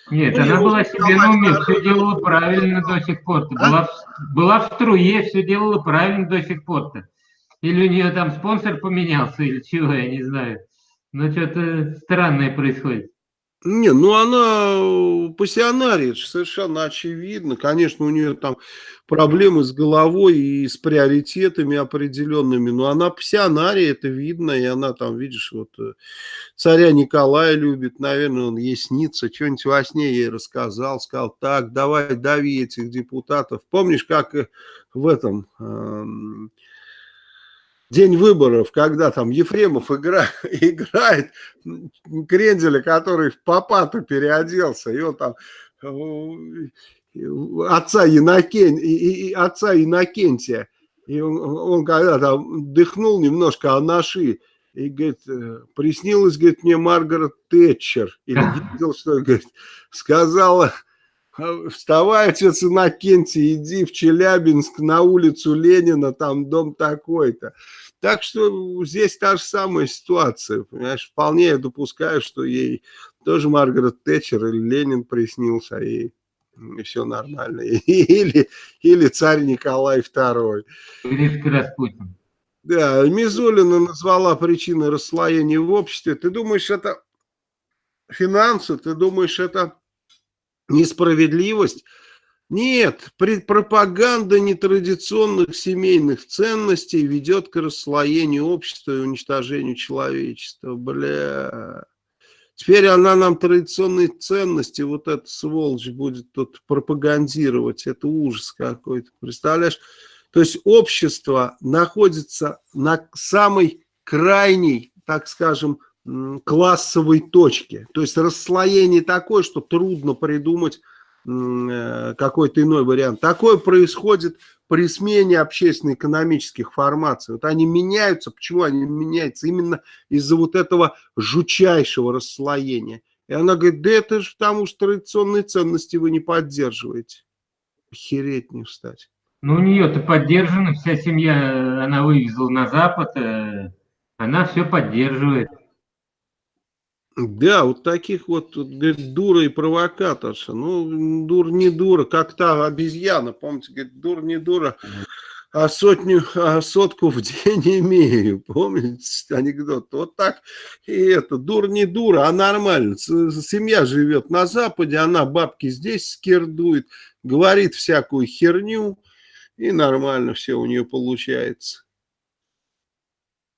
Нет, ну, она была себе на уме, все делала правильно до сих пор. А? Была, была в струе, все делала правильно до сих пор-то. Или у нее там спонсор поменялся, или чего, я не знаю. Но что-то странное происходит. Не, ну она пассионария, совершенно очевидно. Конечно, у нее там проблемы с головой и с приоритетами определенными, но она пассионария, это видно, и она там, видишь, вот э, царя Николая любит, наверное, он ей снится, что-нибудь во сне ей рассказал, сказал, так, давай, дави этих депутатов. Помнишь, как э, в этом... Э, день выборов, когда там Ефремов игра, играет Кренделя, который в папату переоделся, и он там э, отца, Инокен, и, и, отца Иннокентия, и он, он когда там дыхнул немножко анаши, и говорит, э, приснилось, говорит, мне Маргарет Тэтчер, или видел, что, говорит, сказала, вставай, отец Иннокентий, иди в Челябинск на улицу Ленина, там дом такой-то. Так что здесь та же самая ситуация, понимаешь, вполне я допускаю, что ей тоже Маргарет Тэтчер или Ленин приснился, и, и все нормально. Или, или царь Николай II. Или Распутин. Да, Мизулина назвала причиной расслоения в обществе. Ты думаешь, это финансы? Ты думаешь, это несправедливость? Нет, пропаганда нетрадиционных семейных ценностей ведет к расслоению общества и уничтожению человечества. Бля. Теперь она нам традиционные ценности, вот эта сволочь будет тут пропагандировать. Это ужас какой-то, представляешь? То есть общество находится на самой крайней, так скажем, классовой точке. То есть расслоение такое, что трудно придумать Э, какой-то иной вариант. Такое происходит при смене общественно-экономических формаций. Вот они меняются. Почему они меняются? Именно из-за вот этого жучайшего расслоения. И она говорит, да это же потому, что традиционные ценности вы не поддерживаете. Охереть не встать. Ну, у нее-то поддержана, вся семья, она вывезла на Запад, э, она все поддерживает. Да, вот таких вот, говорит, дура и провокаторша. Ну, дур не дура, как та обезьяна, помните, говорит, дур не дура, а сотню, а сотку в день имею. Помните анекдот? Вот так и это, дур не дура, а нормально. Семья живет на Западе, она бабки здесь скирдует, говорит всякую херню, и нормально все у нее получается.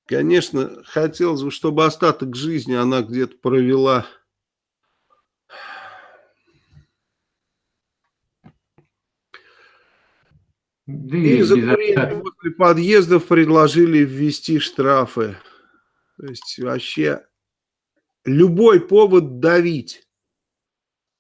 Конечно, хотелось бы, чтобы остаток жизни она где-то провела да и за после подъездов предложили ввести штрафы. То есть вообще любой повод давить.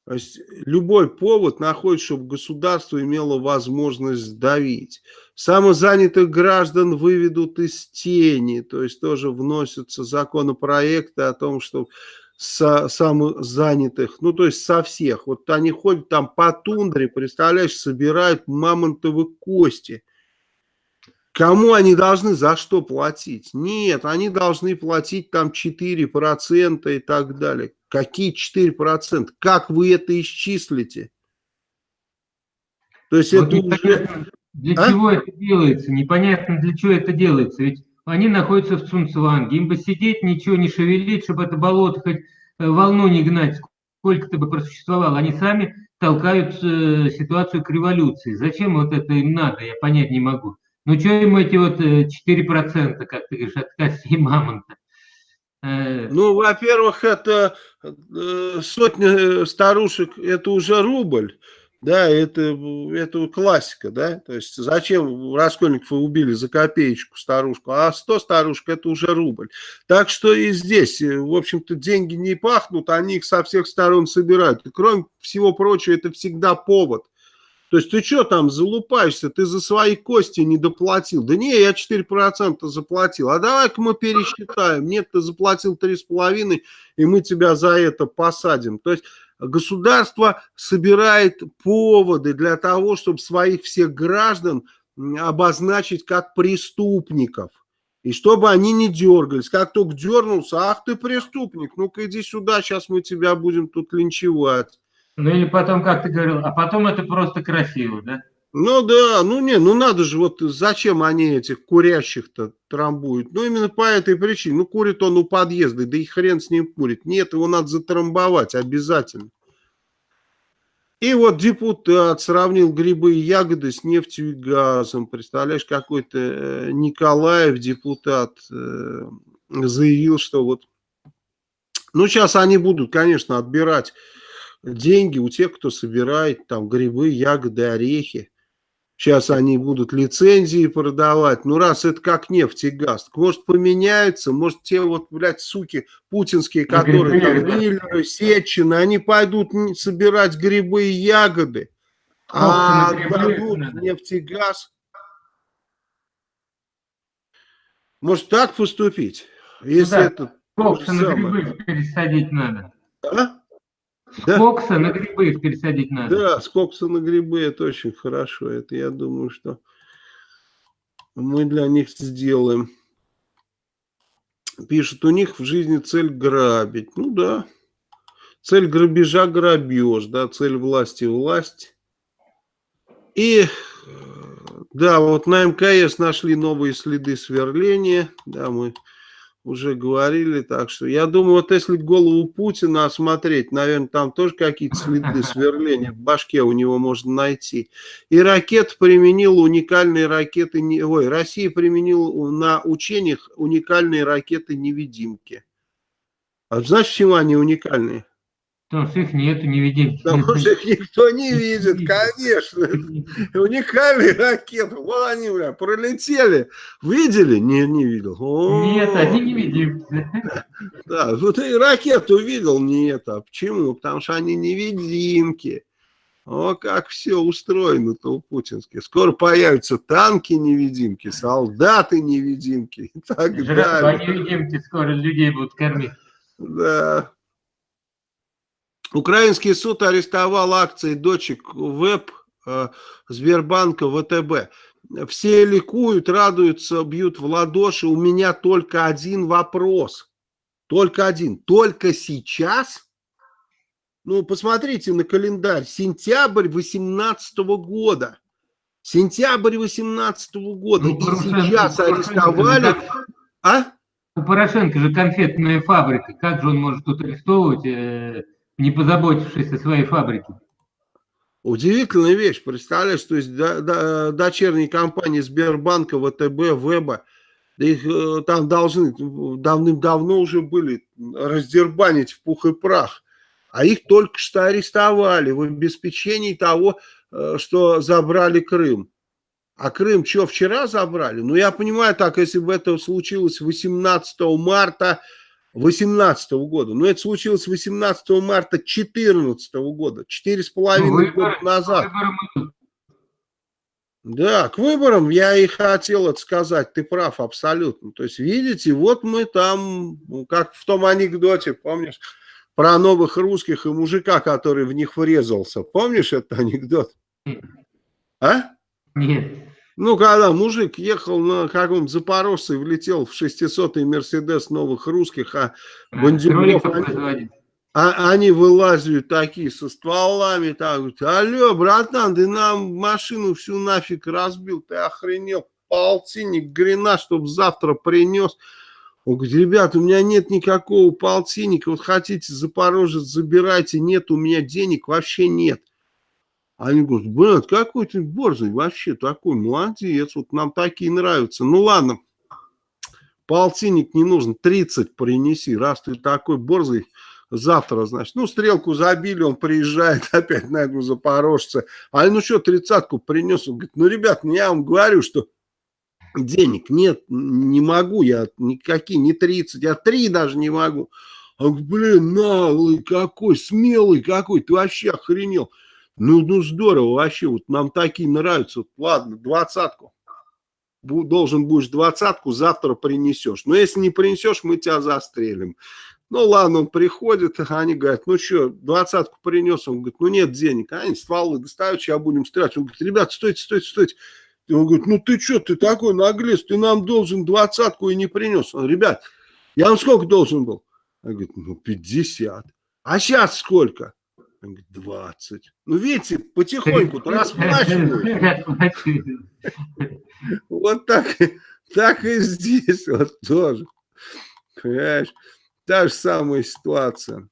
То есть любой повод находит, чтобы государство имело возможность давить. Самозанятых граждан выведут из тени, то есть тоже вносятся законопроекты о том, что со, самозанятых, ну то есть со всех. Вот они ходят там по тундре, представляешь, собирают мамонтовые кости. Кому они должны за что платить? Нет, они должны платить там 4% и так далее. Какие 4%? Как вы это исчислите? То есть вот это уже... Для а? чего это делается? Непонятно, для чего это делается. Ведь они находятся в Цунцванге. Им бы сидеть, ничего не шевелить, чтобы это болото хоть э, волну не гнать, сколько-то бы просуществовало. Они сами толкают э, ситуацию к революции. Зачем вот это им надо, я понять не могу. Ну, что им эти вот 4%, э, как ты говоришь, от костей мамонта? Э, ну, во-первых, это э, сотня старушек, это уже рубль. Да, это, это классика, да, то есть зачем Раскольникова убили за копеечку старушку, а 100 старушек это уже рубль. Так что и здесь, в общем-то, деньги не пахнут, они их со всех сторон собирают. И кроме всего прочего, это всегда повод то есть ты что там залупаешься, ты за свои кости не доплатил. Да не, я 4% заплатил. А давай-ка мы пересчитаем. Нет, ты заплатил 3,5, и мы тебя за это посадим. То есть государство собирает поводы для того, чтобы своих всех граждан обозначить как преступников. И чтобы они не дергались. Как только дернулся, ах ты преступник, ну-ка иди сюда, сейчас мы тебя будем тут линчевать. Ну или потом, как ты говорил, а потом это просто красиво, да? Ну да, ну не, ну надо же, вот зачем они этих курящих-то трамбуют? Ну именно по этой причине. Ну курит он у подъезда, да и хрен с ним курит. Нет, его надо затрамбовать обязательно. И вот депутат сравнил грибы и ягоды с нефтью и газом. Представляешь, какой-то э, Николаев, депутат, э, заявил, что вот... Ну сейчас они будут, конечно, отбирать деньги у тех, кто собирает там грибы, ягоды, орехи. Сейчас они будут лицензии продавать. Ну, раз это как нефть и газ, может, поменяются, может, те вот, блядь, суки путинские, которые там Миллеры, Сечины, они пойдут собирать грибы и ягоды, а дадут нефть и газ. Может, так поступить? Если ну, да. это... Кокса на грибы пересадить надо. А? Да. С кокса на грибы их пересадить надо. Да, с кокса на грибы это очень хорошо. Это я думаю, что мы для них сделаем. Пишет, у них в жизни цель грабить. Ну да. Цель грабежа грабеж, да, цель власти власть. И да, вот на МКС нашли новые следы сверления. Да, мы уже говорили, так что я думаю, вот если голову Путина осмотреть, наверное, там тоже какие-то следы сверления в башке у него можно найти. И ракет применил уникальные ракеты, ой, Россия применила на учениях уникальные ракеты-невидимки. А знаешь, почему они уникальные? Потому что их нету, не видим. Потому что их никто не видит, конечно. Уникальные ракеты. Вот они, бля, пролетели. Видели? Не, не видел. Нет, они не видим. Да, вот и ракету видел? Нет. А почему? Потому что они невидимки. О, как все устроено-то у путинских. Скоро появятся танки-невидимки, солдаты-невидимки и так далее. невидимки скоро людей будут кормить. Да. Украинский суд арестовал акции дочек ВЭБ э, Сбербанка ВТБ. Все ликуют, радуются, бьют в ладоши. У меня только один вопрос. Только один. Только сейчас? Ну, посмотрите на календарь. Сентябрь 18 года. Сентябрь 18 года. Ну, и сейчас арестовали... А? У Порошенко же конфетная фабрика. Как же он может тут арестовывать э, не позаботившись о своей фабрике. Удивительная вещь, представляешь, то есть до, до, дочерние компании Сбербанка, ВТБ, Веба, их э, там должны давным-давно уже были раздербанить в пух и прах, а их только что арестовали в обеспечении того, э, что забрали Крым. А Крым что, вчера забрали? Ну, я понимаю так, если бы это случилось 18 марта 18 года. Но это случилось 18 марта 14 года, четыре с половиной ну, года назад. Да, к выборам я и хотел это сказать, ты прав абсолютно. То есть, видите, вот мы там, ну, как в том анекдоте, помнишь, про новых русских и мужика, который в них врезался. Помнишь этот анекдот? А? Нет. Ну, когда мужик ехал на каком-то Запорожце и влетел в 600-й Мерседес новых русских, а бандюгов, они, а, они вылазят такие со стволами, так, говорят, алло, братан, ты нам машину всю нафиг разбил, ты охренел, полтинник грина, чтобы завтра принес. Он говорит, ребят, у меня нет никакого полтинника, вот хотите Запорожец, забирайте, нет, у меня денег вообще нет. Они говорят, блядь, какой ты борзый вообще такой, молодец, вот нам такие нравятся. Ну ладно, полтинник не нужен, 30 принеси, раз ты такой борзый, завтра, значит. Ну, стрелку забили, он приезжает опять на эту запорожца. А ну что, тридцатку принес? Он говорит, ну, ребят, ну, я вам говорю, что денег нет, не могу я никакие, не 30, я 3 даже не могу. Он говорит, блин, наглый какой, смелый какой, ты вообще охренел. Ну, ну здорово вообще, вот нам такие нравятся. Вот, ладно, двадцатку. Должен будешь двадцатку, завтра принесешь. Но если не принесешь, мы тебя застрелим. Ну ладно, он приходит, они говорят, ну что, двадцатку принес, он говорит, ну нет денег, а они стволы достают, сейчас будем стрелять. Он говорит, ребят, стойте, стойте, стойте. И он говорит, ну ты что, ты такой наглец, ты нам должен двадцатку и не принес. Он, ребят, я вам сколько должен был? Он говорит, ну 50. А сейчас сколько? 20. Ну, видите, потихоньку расплачивают. Вот так, так и здесь вот тоже. Понимаешь? Та же самая ситуация.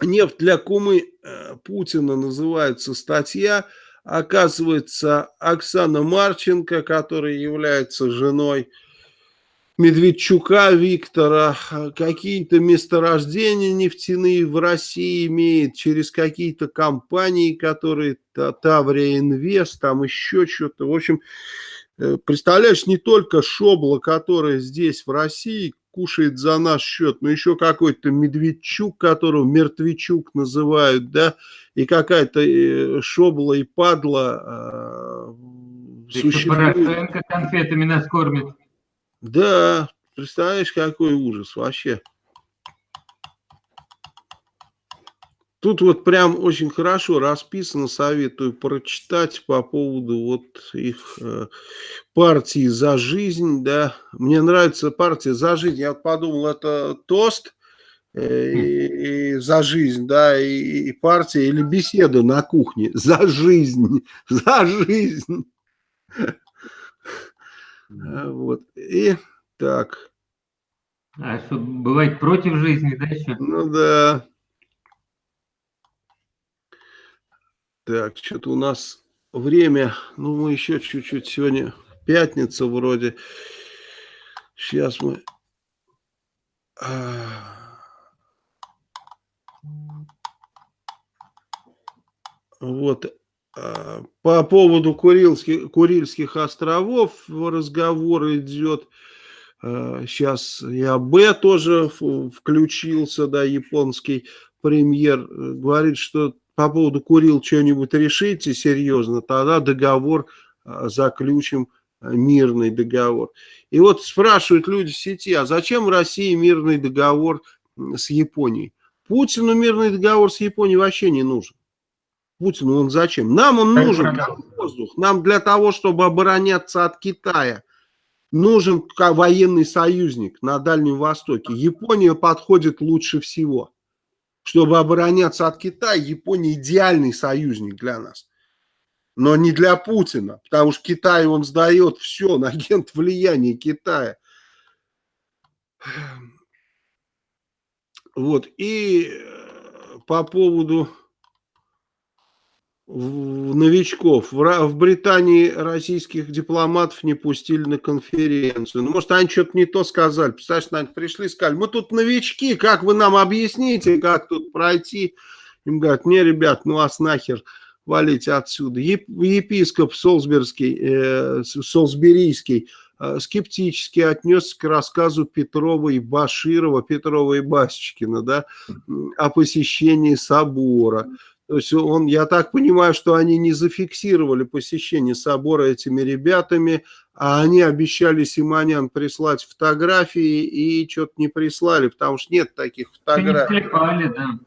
Нефть для кумы э, Путина называется статья. Оказывается, Оксана Марченко, которая является женой Медведчука Виктора какие-то месторождения нефтяные в России имеет через какие-то компании, которые Таврия Инвест, там еще что-то. В общем, э, представляешь, не только Шобла, которая здесь в России кушает за наш счет, но еще какой-то Медведчук, которого Мертвечук называют, да, и какая-то э, Шобла и Падла э, существует. Конфетами нас кормит. Да, представляешь, какой ужас вообще. Тут вот прям очень хорошо расписано, советую прочитать по поводу вот их э, партии «За жизнь», да. Мне нравится партия «За жизнь», я подумал, это тост э, и, и «За жизнь», да, и, и партия или беседа на кухне «За жизнь», «За жизнь». А, вот. И так. А что, бывает против жизни, да, еще? Ну да. Так, что-то у нас время, ну мы еще чуть-чуть, сегодня пятница вроде. Сейчас мы... А, вот, по поводу Курильских, Курильских островов разговор идет. Сейчас а, и АБ тоже включился, да, японский премьер. Э, говорит, что по поводу Курил что-нибудь решите серьезно, тогда договор а, заключим, мирный договор. И вот спрашивают люди в сети, а зачем России мирный договор с Японией? Путину мирный договор с Японией вообще не нужен. Путину он зачем? Нам он нужен как воздух. Нам для того, чтобы обороняться от Китая, нужен военный союзник на Дальнем Востоке. Япония подходит лучше всего. Чтобы обороняться от Китая, Япония идеальный союзник для нас. Но не для Путина, потому что Китай он сдает все на агент влияния Китая. Вот, и э, по поводу новичков. В, Британии российских дипломатов не пустили на конференцию. Ну, может, они что-то не то сказали. Представляешь, наверное, пришли и сказали, мы тут новички, как вы нам объясните, как тут пройти? Им говорят, не, ребят, ну вас нахер валите отсюда. Епископ Солсберский, э, Солсберийский э, скептически отнесся к рассказу Петрова и Баширова, Петрова и Басечкина, да, о посещении собора. То есть он, я так понимаю, что они не зафиксировали посещение собора этими ребятами, а они обещали Симонян прислать фотографии и что-то не прислали, потому что нет таких фотографий. Не клепали, да.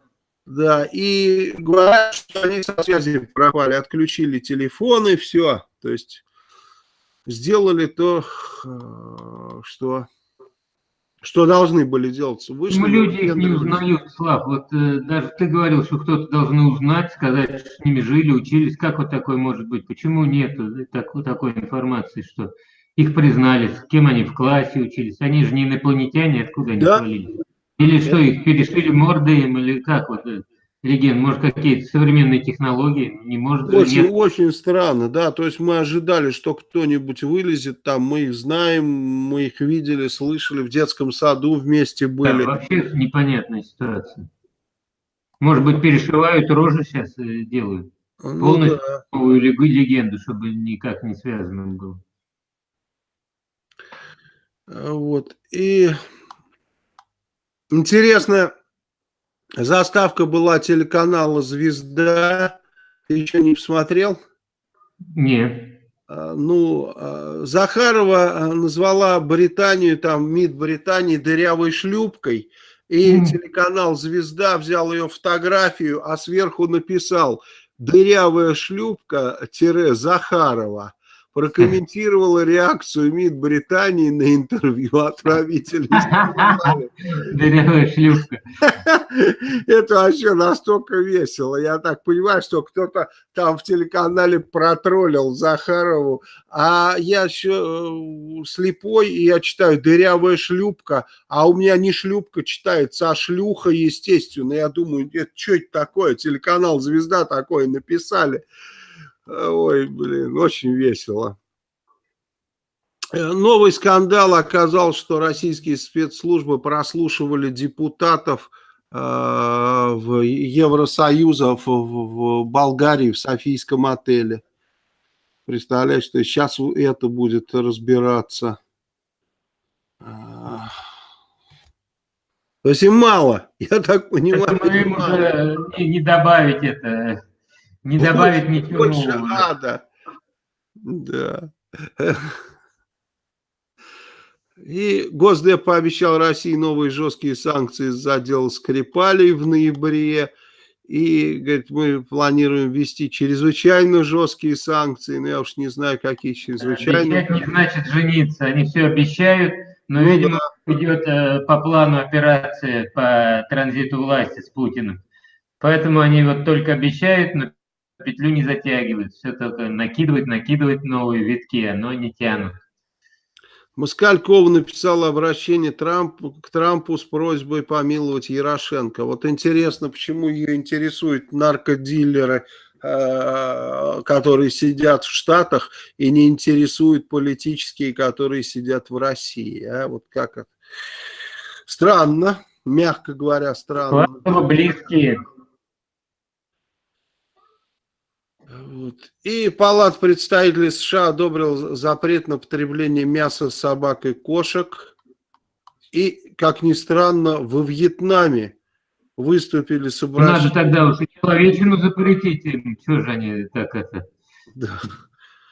Да, и говорят, что они со связи пропали, отключили телефоны, все. То есть сделали то, э, что что должны были делать? Вышли, люди их не узнают, Слав. Вот э, даже ты говорил, что кто-то должны узнать, сказать, что с ними жили, учились. Как вот такое может быть? Почему нет так, такой информации, что их признали, с кем они в классе учились? Они же не инопланетяне, откуда они да? свалились? Или что, их перешили морды им, или как вот это? Леген, может, какие-то современные технологии? Не может очень, нет. очень странно, да. То есть мы ожидали, что кто-нибудь вылезет там, мы их знаем, мы их видели, слышали, в детском саду вместе были. Да, вообще непонятная ситуация. Может быть, перешивают рожи сейчас э, делают. Ну, Полностью да. новую легенду, чтобы никак не связано было. А вот. И интересно, Заставка была телеканала «Звезда». Ты еще не посмотрел? Нет. А, ну, а, Захарова а, назвала Британию, там, МИД Британии дырявой шлюпкой. И mm. телеканал «Звезда» взял ее фотографию, а сверху написал «Дырявая шлюпка-Захарова». Прокомментировала реакцию МИД Британии на интервью отправителей. Дырявая шлюпка. Это вообще настолько весело. Я так понимаю, что кто-то там в телеканале протроллил Захарову, а я еще э, слепой, и я читаю «дырявая шлюпка», а у меня не шлюпка читается, а шлюха, естественно. Я думаю, это что это такое? Телеканал «Звезда» такое написали. Ой, блин, очень весело. Э, новый скандал оказал, что российские спецслужбы прослушивали депутатов э, в Евросоюза в, Болгарии, в Софийском отеле. Представляешь, что сейчас это будет разбираться. То есть им мало, я так понимаю. Это им уже не добавить это не добавить больше, ничего больше нового. ада. Да. И Госдеп пообещал России новые жесткие санкции за дело Скрипалей в ноябре. И, говорит, мы планируем ввести чрезвычайно жесткие санкции. Но я уж не знаю, какие чрезвычайно. Обещать не значит жениться. Они все обещают, но, ну, видимо, да. идет э, по плану операция по транзиту власти с Путиным. Поэтому они вот только обещают, но петлю не затягивают, все только накидывать, накидывать новые витки, но не тянут. Москалькова написала обращение Трампу, к Трампу с просьбой помиловать Ярошенко. Вот интересно, почему ее интересуют наркодилеры, э, которые сидят в Штатах, и не интересуют политические, которые сидят в России. А? Вот как это? Странно, мягко говоря, странно. Близкие. Вот. И Палат представителей США одобрил запрет на потребление мяса собак и кошек. И, как ни странно, во Вьетнаме выступили с обращением... Надо тогда уже человечину запретить им. Что же они так это... Да.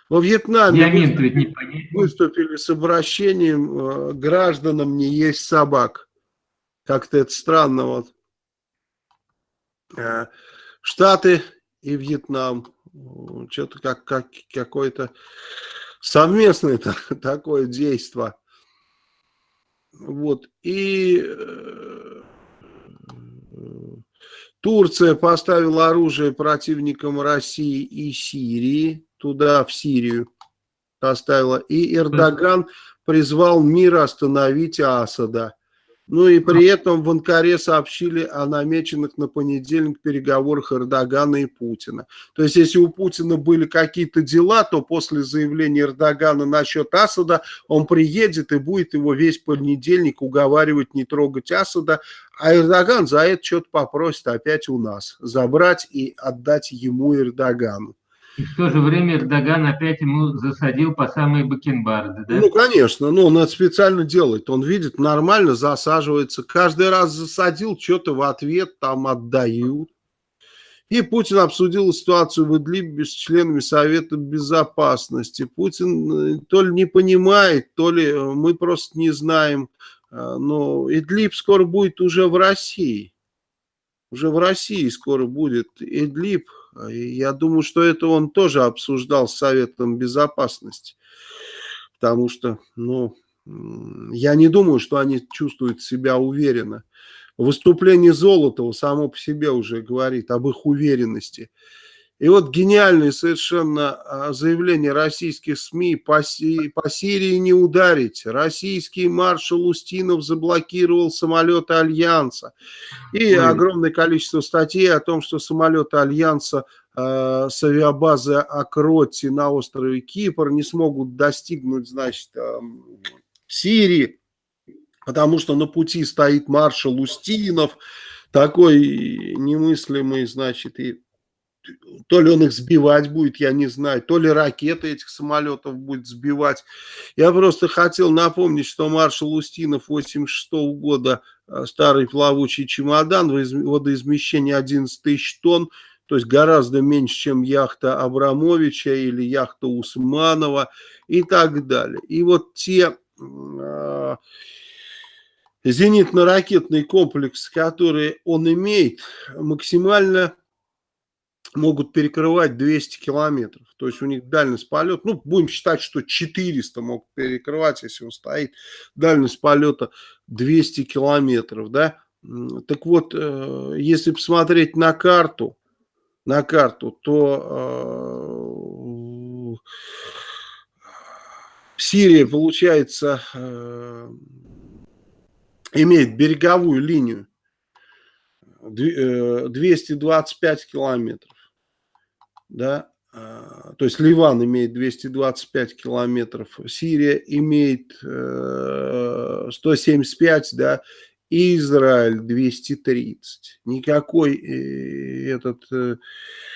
Во Вьетнаме выступили, не выступили с обращением э, гражданам не есть собак. Как-то это странно. Вот. Э, Штаты и Вьетнам что-то как, как какое-то совместное такое действие. Вот. И э, Турция поставила оружие противникам России и Сирии, туда, в Сирию поставила. И Эрдоган призвал мир остановить Асада. Ну и при этом в Анкаре сообщили о намеченных на понедельник переговорах Эрдогана и Путина. То есть, если у Путина были какие-то дела, то после заявления Эрдогана насчет Асада он приедет и будет его весь понедельник уговаривать не трогать Асада, а Эрдоган за это что-то попросит опять у нас, забрать и отдать ему Эрдогану. И в то же время Эрдоган опять ему засадил по самые бакенбарды, да? Ну, конечно, ну, он это специально делает. Он видит, нормально засаживается. Каждый раз засадил, что-то в ответ там отдают. И Путин обсудил ситуацию в Идлибе с членами Совета Безопасности. Путин э, то ли не понимает, то ли э, мы просто не знаем. Э, но Идлиб скоро будет уже в России. Уже в России скоро будет Идлиб. Я думаю, что это он тоже обсуждал с Советом Безопасности. Потому что, ну, я не думаю, что они чувствуют себя уверенно. Выступление Золотого само по себе уже говорит об их уверенности. И вот гениальное совершенно а, заявление российских СМИ по, Си, по Сирии не ударить. Российский маршал Устинов заблокировал самолеты Альянса. И огромное количество статей о том, что самолеты Альянса э, с авиабазы Акроти на острове Кипр не смогут достигнуть, значит, э, Сирии, потому что на пути стоит маршал Устинов, такой немыслимый, значит, и то ли он их сбивать будет, я не знаю, то ли ракеты этих самолетов будет сбивать. Я просто хотел напомнить, что маршал Устинов 86 -го года, э, старый плавучий чемодан, водоизмещение 11 тысяч тонн, то есть гораздо меньше, чем яхта Абрамовича или яхта Усманова и так далее. И вот те э, зенитно-ракетные комплексы, которые он имеет, максимально могут перекрывать 200 километров. То есть у них дальность полета, ну, будем считать, что 400 могут перекрывать, если он стоит. Дальность полета 200 километров, да. Так вот, э, если посмотреть на карту, на карту, то э, Сирия, получается, э, имеет береговую линию 225 километров да, а, то есть Ливан имеет 225 километров, Сирия имеет 175, э, да, Израиль 230. Никакой э, этот э,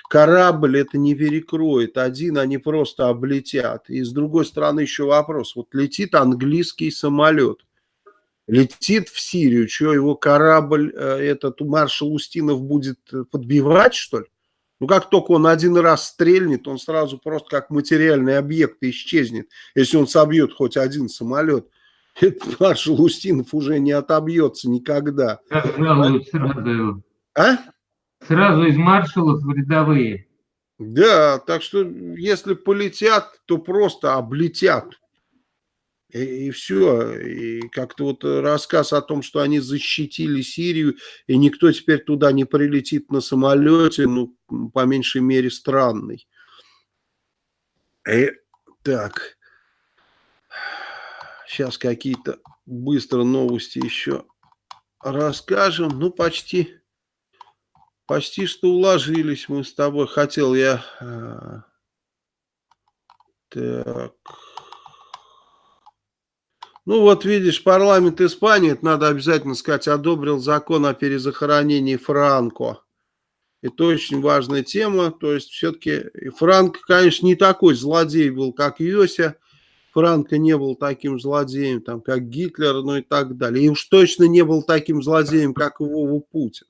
корабль это не перекроет. Один они просто облетят. И с другой стороны еще вопрос. Вот летит английский самолет. Летит в Сирию. Что, его корабль, этот маршал Устинов будет подбивать, что ли? Ну, как только он один раз стрельнет, он сразу просто как материальный объект исчезнет. Если он собьет хоть один самолет, этот маршал Устинов уже не отобьется никогда. Сразу, сразу. А? Сразу из маршалов в рядовые. Да, так что если полетят, то просто облетят. И, и все. И как-то вот рассказ о том, что они защитили Сирию, и никто теперь туда не прилетит на самолете, ну, по меньшей мере, странный. И, э, так. Сейчас какие-то быстро новости еще расскажем. Ну, почти, почти что уложились мы с тобой. Хотел я... Э, так... Ну вот видишь, парламент Испании, это надо обязательно сказать, одобрил закон о перезахоронении Франко. Это очень важная тема, то есть все-таки Франко, конечно, не такой злодей был, как Йося, Франко не был таким злодеем, там, как Гитлер, ну и так далее. И уж точно не был таким злодеем, как Вова Путин.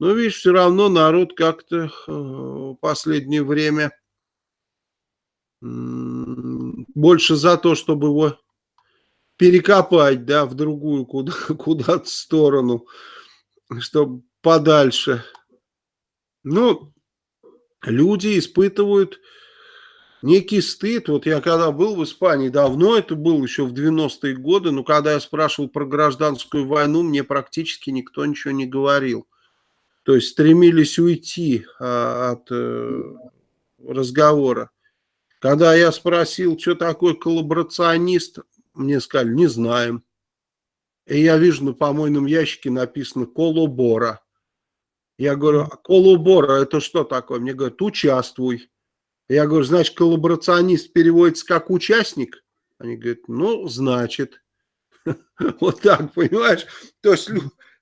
Но видишь, все равно народ как-то э, в последнее время больше за то, чтобы его перекопать, да, в другую куда, куда-то сторону, чтобы подальше. Ну, люди испытывают некий стыд. Вот я когда был в Испании, давно это был, еще в 90-е годы, но когда я спрашивал про гражданскую войну, мне практически никто ничего не говорил. То есть стремились уйти а, от а, разговора. Когда я спросил, что такое коллаборационист, мне сказали, не знаем. И я вижу на помойном ящике написано «Колобора». Я говорю, а «Колобора» это что такое? Мне говорят, участвуй. Я говорю, значит, коллаборационист переводится как участник? Они говорят, ну, значит. Вот так, понимаешь? То есть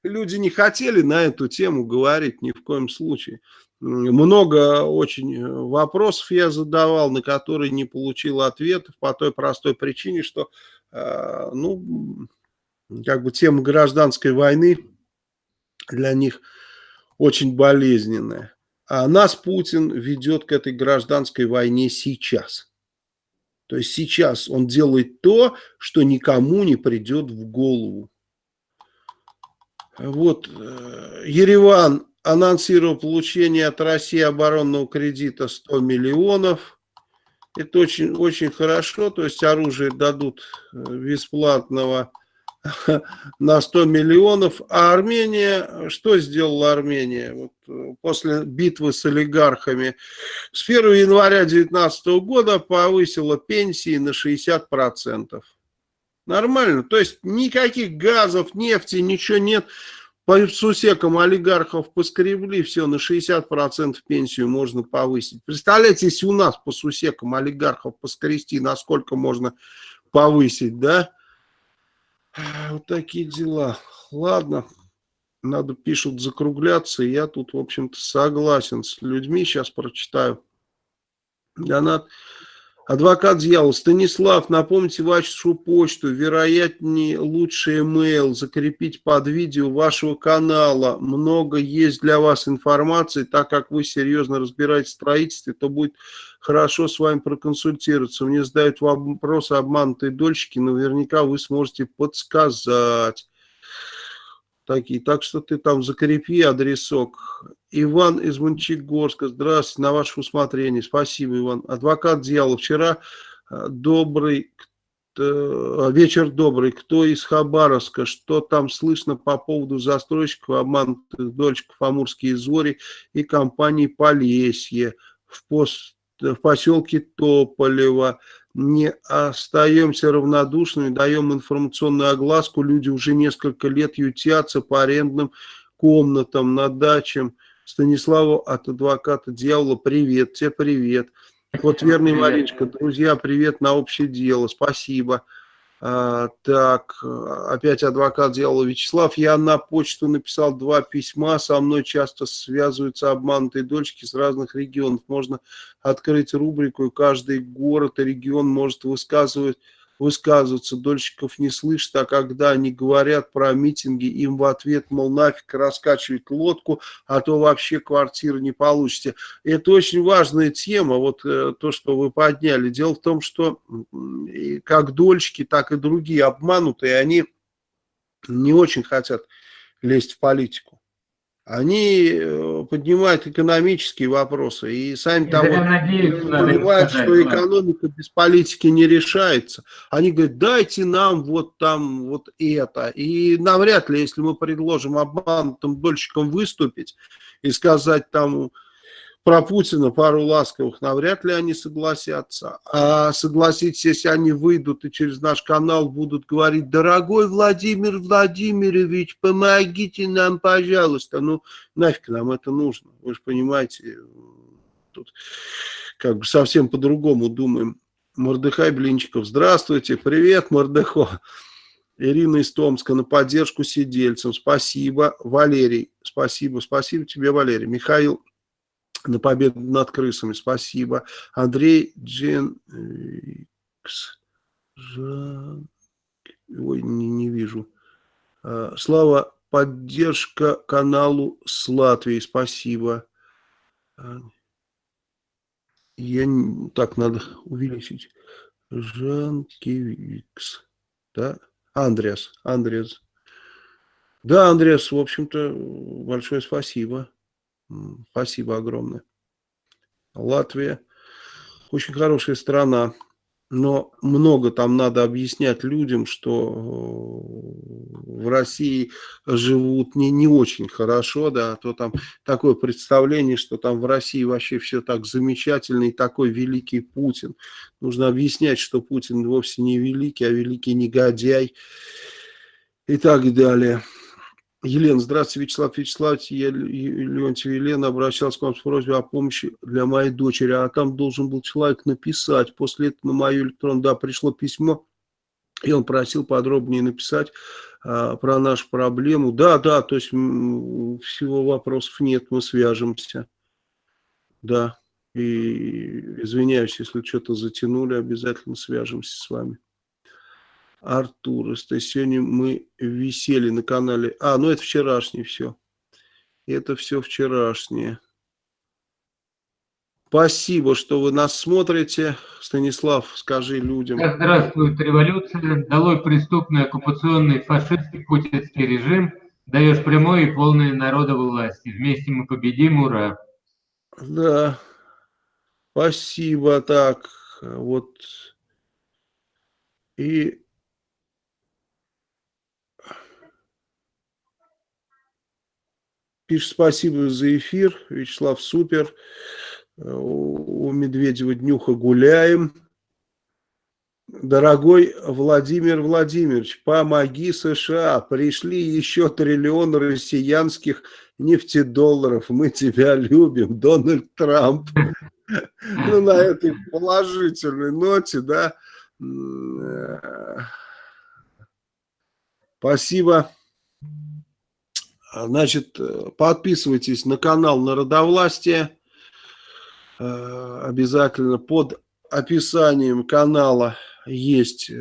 люди не хотели на эту тему говорить ни в коем случае. Много очень э, вопросов я задавал, на которые не получил ответов по той простой причине, что ну, как бы тема гражданской войны для них очень болезненная. А нас Путин ведет к этой гражданской войне сейчас. То есть сейчас он делает то, что никому не придет в голову. Вот э, Ереван анонсировал получение от России оборонного кредита 100 миллионов. Это очень, очень хорошо, то есть оружие дадут э, бесплатного на 100 миллионов. А Армения, что сделала Армения вот, э, после битвы с олигархами? С 1 января 2019 года повысила пенсии на 60%. Нормально, то есть никаких газов, нефти, ничего нет. По сусекам олигархов поскребли, все, на 60% пенсию можно повысить. Представляете, если у нас по сусекам олигархов поскрести, насколько можно повысить, да? Вот такие дела. Ладно, надо, пишут, закругляться. Я тут, в общем-то, согласен с людьми. Сейчас прочитаю. Донат. Адвокат дьявола. Станислав, напомните вашу почту, вероятнее лучше email, закрепить под видео вашего канала. Много есть для вас информации, так как вы серьезно разбираетесь в строительстве, то будет хорошо с вами проконсультироваться. Мне задают вопросы обманутые дольщики, наверняка вы сможете подсказать. Такие. Так что ты там закрепи адресок Иван из Мончегорска. Здравствуйте, на ваше усмотрение. Спасибо, Иван. Адвокат дьявола. Вчера э, добрый Э, вечер добрый. Кто из Хабаровска? Что там слышно по поводу застройщиков обманутых дольщиков Амурские Зори и компании Полесье в, пост, в поселке Тополево? Не остаемся равнодушными, даем информационную огласку. Люди уже несколько лет ютятся по арендным комнатам, на дачам. Станиславу от адвоката дьявола привет, тебе привет. Вот верный Мариночка, друзья, привет на общее дело, спасибо. А, так, опять адвокат дьявола Вячеслав. Я на почту написал два письма. Со мной часто связываются обманутые дочки с разных регионов. Можно открыть рубрику, и каждый город и регион может высказывать высказываться, дольщиков не слышат, а когда они говорят про митинги, им в ответ, мол, нафиг раскачивать лодку, а то вообще квартиры не получите. Это очень важная тема, вот э, то, что вы подняли. Дело в том, что как дольщики, так и другие обманутые, они не очень хотят лезть в политику они э, поднимают экономические вопросы и сами там вот понимают, сказать, что экономика без политики не решается. Они говорят, дайте нам вот там вот это. И навряд ли, если мы предложим обманутым дольщикам выступить и сказать там про Путина пару ласковых, навряд ли они согласятся. А согласитесь, если они выйдут и через наш канал будут говорить, дорогой Владимир Владимирович, помогите нам, пожалуйста. Ну, нафиг нам это нужно, вы же понимаете, тут как бы совсем по-другому думаем. Мордыхай Блинчиков, здравствуйте, привет, Мордыхо. Ирина из Томска на поддержку сидельцам, спасибо. Валерий, спасибо, спасибо тебе, Валерий. Михаил на победу над крысами. Спасибо. Андрей Джен... Ой, не, не вижу. А, Слава, поддержка каналу с Латвии. Спасибо. А, я так надо увеличить. Жанкевикс. Да? Андреас. Андреас. Да, Андреас, в общем-то, большое спасибо. Спасибо огромное. Латвия очень хорошая страна, но много там надо объяснять людям, что э, в России живут не, не очень хорошо, да, то там такое представление, что там в России вообще все так замечательно и такой великий Путин. Нужно объяснять, что Путин вовсе не великий, а великий негодяй и так далее. Елена, здравствуйте, Вячеслав Вячеславович, я Леонтьев Елена обращался к вам с просьбой о помощи для моей дочери, а там должен был человек написать, после этого на мою электронную, да, пришло письмо, и он просил подробнее написать а, про нашу проблему. Да, да, то есть всего вопросов нет, мы свяжемся. Да, и извиняюсь, если что-то затянули, обязательно свяжемся с вами. Артур. Сегодня мы висели на канале. А, ну это вчерашнее все. Это все вчерашнее. Спасибо, что вы нас смотрите. Станислав, скажи людям. Здравствует революция. Долой преступный оккупационный фашистский путинский режим. Даешь прямой и полное народовой власти. Вместе мы победим. Ура. Да. Спасибо. Так, вот. И Пишет спасибо за эфир. Вячеслав, супер. У Медведева днюха гуляем. Дорогой Владимир Владимирович, помоги США. Пришли еще триллион россиянских нефтедолларов. Мы тебя любим, Дональд Трамп. Ну, на этой положительной ноте, да. Э, спасибо. Значит, э, подписывайтесь на канал Народовластия. Э, обязательно под описанием канала есть э,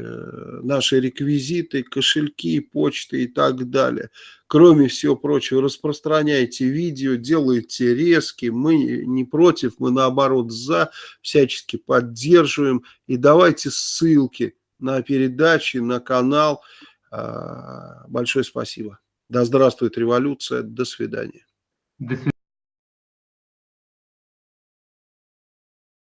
наши реквизиты, кошельки, почты и так далее. Кроме всего прочего, распространяйте видео, делайте резки. Мы не против, мы наоборот за, всячески поддерживаем. И давайте ссылки на передачи, на канал. Большое спасибо. Да здравствует революция. До свидания. До свидания.